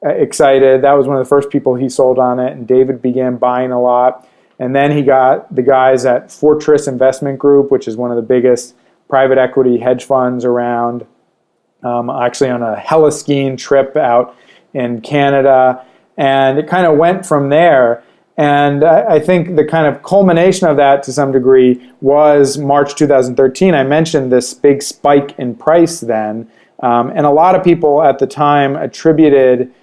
uh, excited. That was one of the first people he sold on it. And David began buying a lot. And then he got the guys at Fortress Investment Group, which is one of the biggest private equity hedge funds around, um, actually on a heli-skiing trip out in Canada. And it kind of went from there. And I, I think the kind of culmination of that to some degree was March 2013. I mentioned this big spike in price then. Um, and a lot of people at the time attributed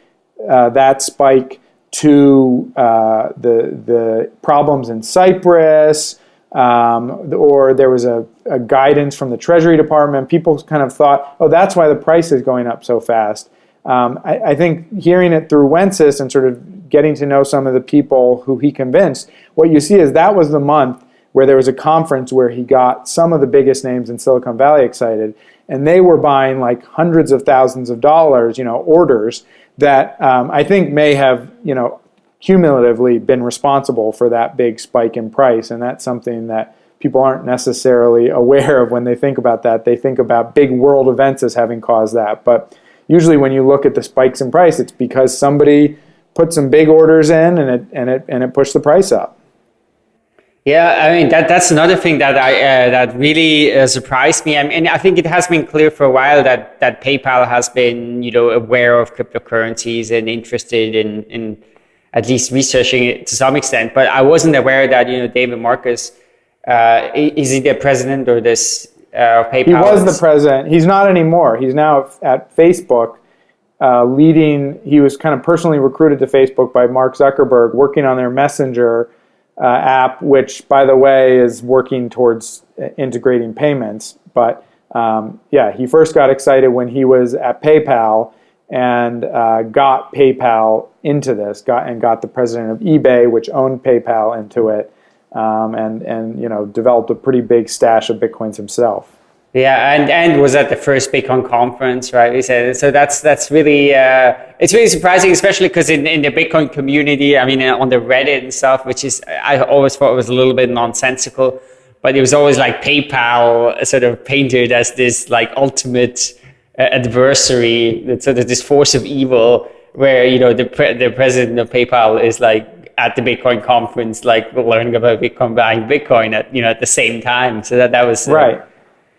uh, that spike to uh, the, the problems in Cyprus, um, or there was a, a, guidance from the Treasury Department. People kind of thought, oh, that's why the price is going up so fast. Um, I, I, think hearing it through Wences and sort of getting to know some of the people who he convinced, what you see is that was the month where there was a conference where he got some of the biggest names in Silicon Valley excited, and they were buying like hundreds of thousands of dollars, you know, orders that um, I think may have, you know, cumulatively been responsible for that big spike in price, and that's something that people aren't necessarily aware of when they think about that. They think about big world events as having caused that, but usually when you look at the spikes in price, it's because somebody put some big orders in and it and it and it pushed the price up.
Yeah, I mean that that's another thing that I uh, that really uh, surprised me. I mean, I think it has been clear for a while that that PayPal has been you know aware of cryptocurrencies and interested in in at least researching it to some extent. But I wasn't aware that you know David Marcus uh, is he the president or this uh, PayPal?
He was the president. He's not anymore. He's now at Facebook. Uh, leading, he was kind of personally recruited to Facebook by Mark Zuckerberg, working on their Messenger uh, app, which, by the way, is working towards uh, integrating payments. But um, yeah, he first got excited when he was at PayPal and uh, got PayPal into this, got and got the president of eBay, which owned PayPal, into it, um, and and you know developed a pretty big stash of bitcoins himself.
Yeah, and and was at the first Bitcoin conference, right? We said so. That's that's really uh, it's really surprising, especially because in, in the Bitcoin community, I mean, on the Reddit and stuff, which is I always thought was a little bit nonsensical, but it was always like PayPal sort of painted as this like ultimate uh, adversary, sort of this force of evil, where you know the pre- the president of PayPal is like at the Bitcoin conference, like learning about Bitcoin, buying Bitcoin at you know at the same time. So that that was
uh, right.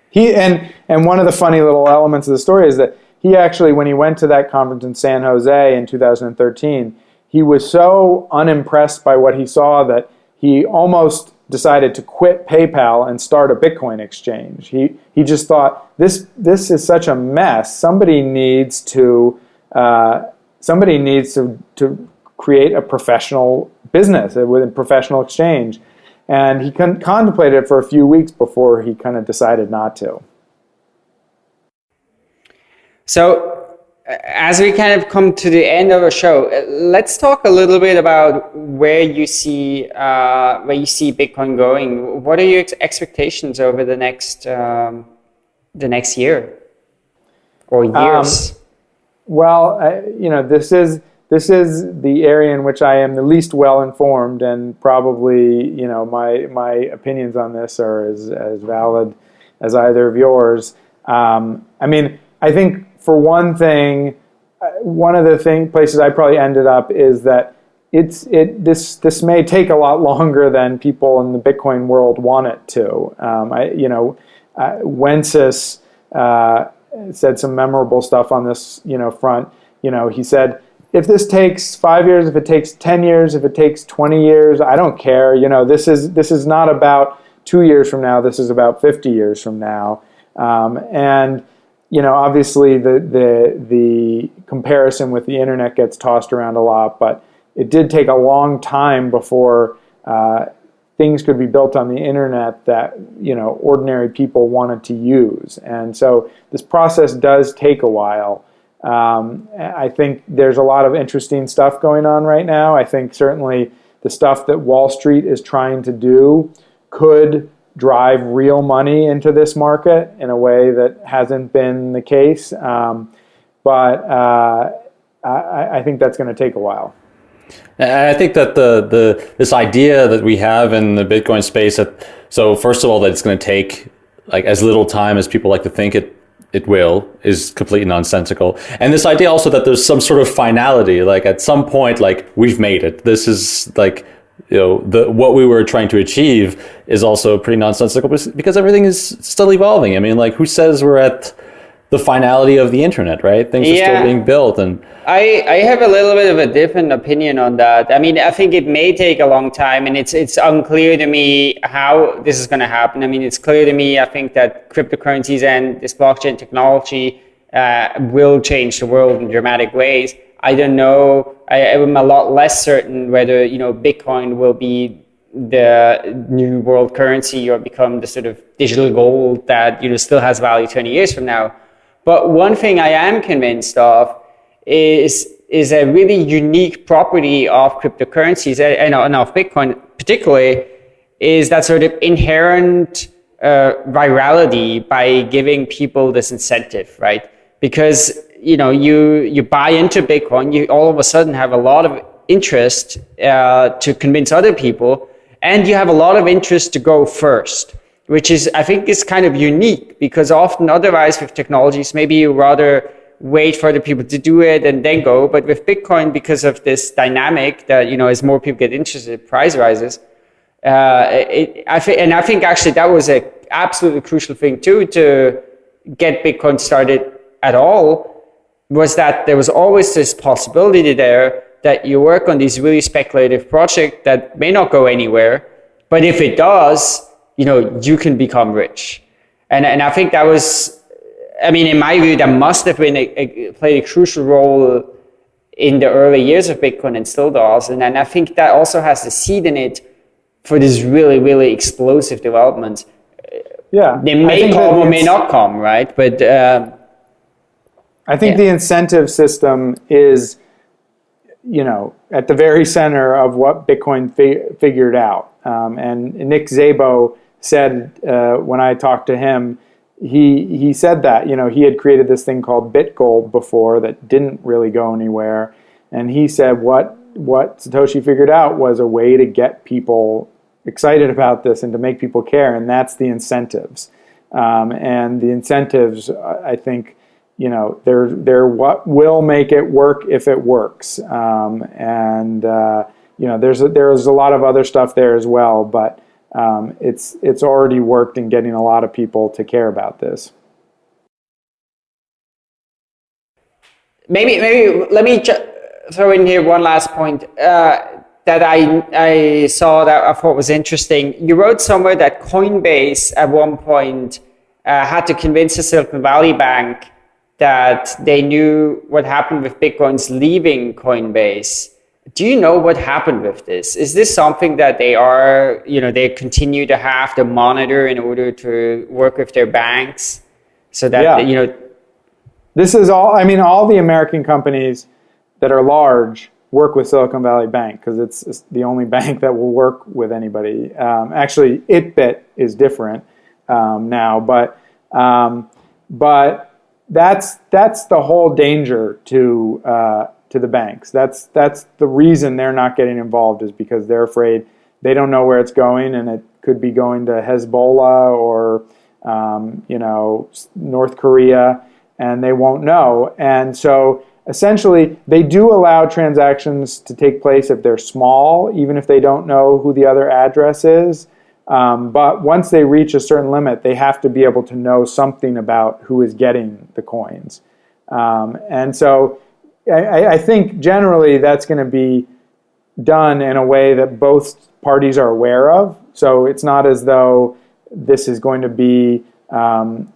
He and and one of the funny little elements of the story is that he actually, when he went to that conference in San Jose in 2013, he was so unimpressed by what he saw that he almost decided to quit PayPal and start a Bitcoin exchange. He, he just thought, this, this is such a mess. Somebody needs to, uh, somebody needs to, to create a professional business within professional exchange. And he con contemplated it for a few weeks before he kind of decided not to.
So as we kind of come to the end of our show, uh, let's talk a little bit about where you see uh, where you see Bitcoin going. What are your ex expectations over the next um, the next year or um, years? Um,
well, I, you know, this is this is the area in which I am the least well informed, and probably you know my my opinions on this are as as valid as either of yours. Um, I mean, I think for one thing, uh, one of the thing places I probably ended up is that it's it this this may take a lot longer than people in the Bitcoin world want it to. Um, I you know, uh, Wences uh, said some memorable stuff on this you know front. You know, he said if this takes five years, if it takes ten years, if it takes twenty years, I don't care. You know, this is this is not about two years from now. This is about fifty years from now, um, and you know, obviously the, the, the comparison with the internet gets tossed around a lot, but it did take a long time before uh, things could be built on the internet that, you know, ordinary people wanted to use. And so this process does take a while. Um, I think there's a lot of interesting stuff going on right now. I think certainly the stuff that Wall Street is trying to do could drive real money into this market in a way that hasn't been the case. Um, but uh, I, I think that's going to take a while.
I think that the the this idea that we have in the Bitcoin space that so first of all that it's going to take like as little time as people like to think it it will is completely nonsensical. And this idea also that there's some sort of finality, like at some point, like we've made it. This is like you know the what we were trying to achieve is also pretty nonsensical because everything is still evolving. I mean, like who says we're at the finality of the internet, right? Things are still being built, and
I I have a little bit of a different opinion on that. I mean, I think it may take a long time, and it's it's unclear to me how this is going to happen. I mean, it's clear to me. I think that cryptocurrencies and this blockchain technology uh, will change the world in dramatic ways. I don't know. I, am a lot less certain whether you know Bitcoin will be the new world currency or become the sort of digital gold that you know still has value 20 years from now. But one thing I am convinced of is, is a really unique property of cryptocurrencies and, and of Bitcoin particularly is that sort of inherent uh, virality by giving people this incentive, right? Because you know you you buy into Bitcoin, you all of a sudden have a lot of interest uh, to convince other people, and you have a lot of interest to go first which is, I think, is kind of unique because often otherwise with technologies, maybe you rather wait for the people to do it and then go. But with Bitcoin, because of this dynamic that, you know, as more people get interested, price rises. Uh, it, I think, and I think actually that was a absolutely crucial thing too to get Bitcoin started at all was that there was always this possibility there that you work on these really speculative projects that may not go anywhere. But if it does, you know, you can become rich. And, and I think that was, I mean, in my view, that must have been a, a, played a crucial role in the early years of Bitcoin and still does. And, and I think that also has the seed in it for this really, really explosive development.
Yeah.
They may come or may not come, right? But uh,
I think yeah. the incentive system is, you know, at the very center of what Bitcoin fi- figured out. Um, and Nick Szabo said uh, when I talked to him, he he said that you know he had created this thing called BitGold before that didn't really go anywhere, and he said what what Satoshi figured out was a way to get people excited about this and to make people care, and that's the incentives. Um, and the incentives, I think, you know, they're they're what will make it work if it works. Um, and uh, you know, there's a, there's a lot of other stuff there as well, but um, it's it's already worked in getting a lot of people to care about this.
Maybe maybe let me throw in here one last point uh, that I I saw that I thought was interesting. You wrote somewhere that Coinbase at one point uh, had to convince the Silicon Valley Bank that they knew what happened with Bitcoin's leaving Coinbase do you know what happened with this? Is this something that they are, you know, they continue to have to monitor in order to work with their banks so that, yeah. you know,
this is all, I mean, all the American companies that are large work with Silicon Valley Bank because it's, it's, the only bank that will work with anybody. Um, actually, ItBit is different um, now, but, um, but that's, that's the whole danger to, uh, to the banks. That's that's the reason they're not getting involved is because they're afraid they don't know where it's going, and it could be going to Hezbollah or um, you know North Korea, and they won't know. And so essentially, they do allow transactions to take place if they're small, even if they don't know who the other address is. Um, but once they reach a certain limit, they have to be able to know something about who is getting the coins. Um, and so I, I think generally that's going to be done in a way that both parties are aware of. So it's not as though this is going to be um,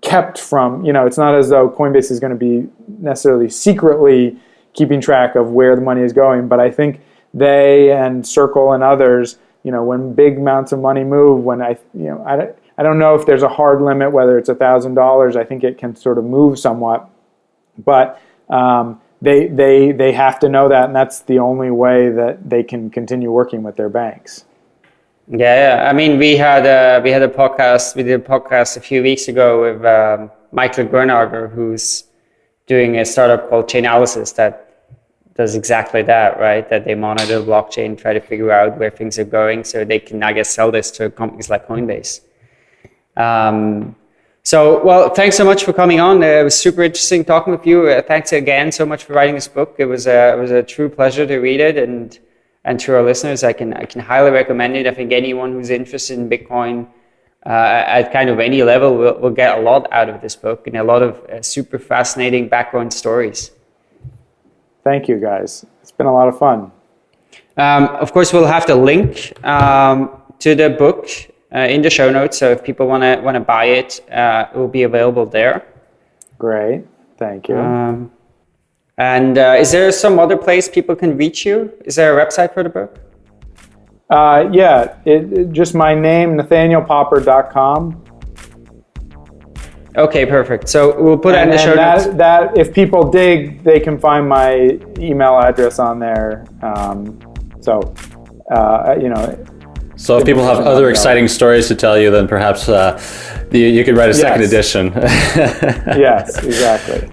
kept from, you know, it's not as though Coinbase is going to be necessarily secretly keeping track of where the money is going. But I think they and Circle and others, you know, when big amounts of money move, when I, you know, I, I don't know if there's a hard limit, whether it's $1,000, I think it can sort of move somewhat but um, they they they have to know that, and that's the only way that they can continue working with their banks.
Yeah. I mean, we had a, we had a podcast. We did a podcast a few weeks ago with um, Michael Gronager, who's doing a startup called Chainalysis that does exactly that, right? That they monitor blockchain, try to figure out where things are going, so they can, I guess, sell this to companies like Coinbase. Um, so, well, thanks so much for coming on. Uh, it was super interesting talking with you. Uh, thanks again so much for writing this book. It was a, it was a true pleasure to read it, and and to our listeners, I can I can highly recommend it. I think anyone who's interested in Bitcoin uh, at kind of any level will, will get a lot out of this book and a lot of uh, super fascinating background stories.
Thank you, guys. It's been a lot of fun.
Um, of course, we'll have the link um, to the book in the show notes. So if people want to want to buy it, uh, it will be available there.
Great, thank you.
Um, and uh, is there some other place people can reach you? Is there a website for the book?
Uh, yeah, it, it, just my name, nathanielpopper.com.
Okay, perfect. So we'll put and, it in the show
that,
notes.
That if people dig, they can find my email address on there. Um, so, uh, you know,
so if people have other exciting stories to tell you, then perhaps uh, you, you, could write a second yes. edition.
yes, exactly.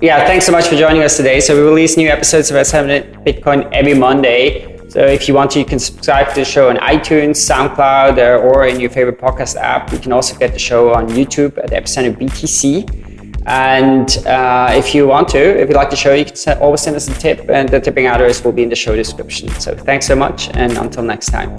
Yeah, thanks so much for joining us today. So we release new episodes of Epicenter Bitcoin every Monday. So if you want to, you can subscribe to the show on iTunes, SoundCloud, uh, or in your favorite podcast app. You can also get the show on YouTube at Epicenter BTC. And uh, if you want to, if you'd like the show, you can always send us a tip, and the tipping address will be in the show description. So thanks so much, and until next time.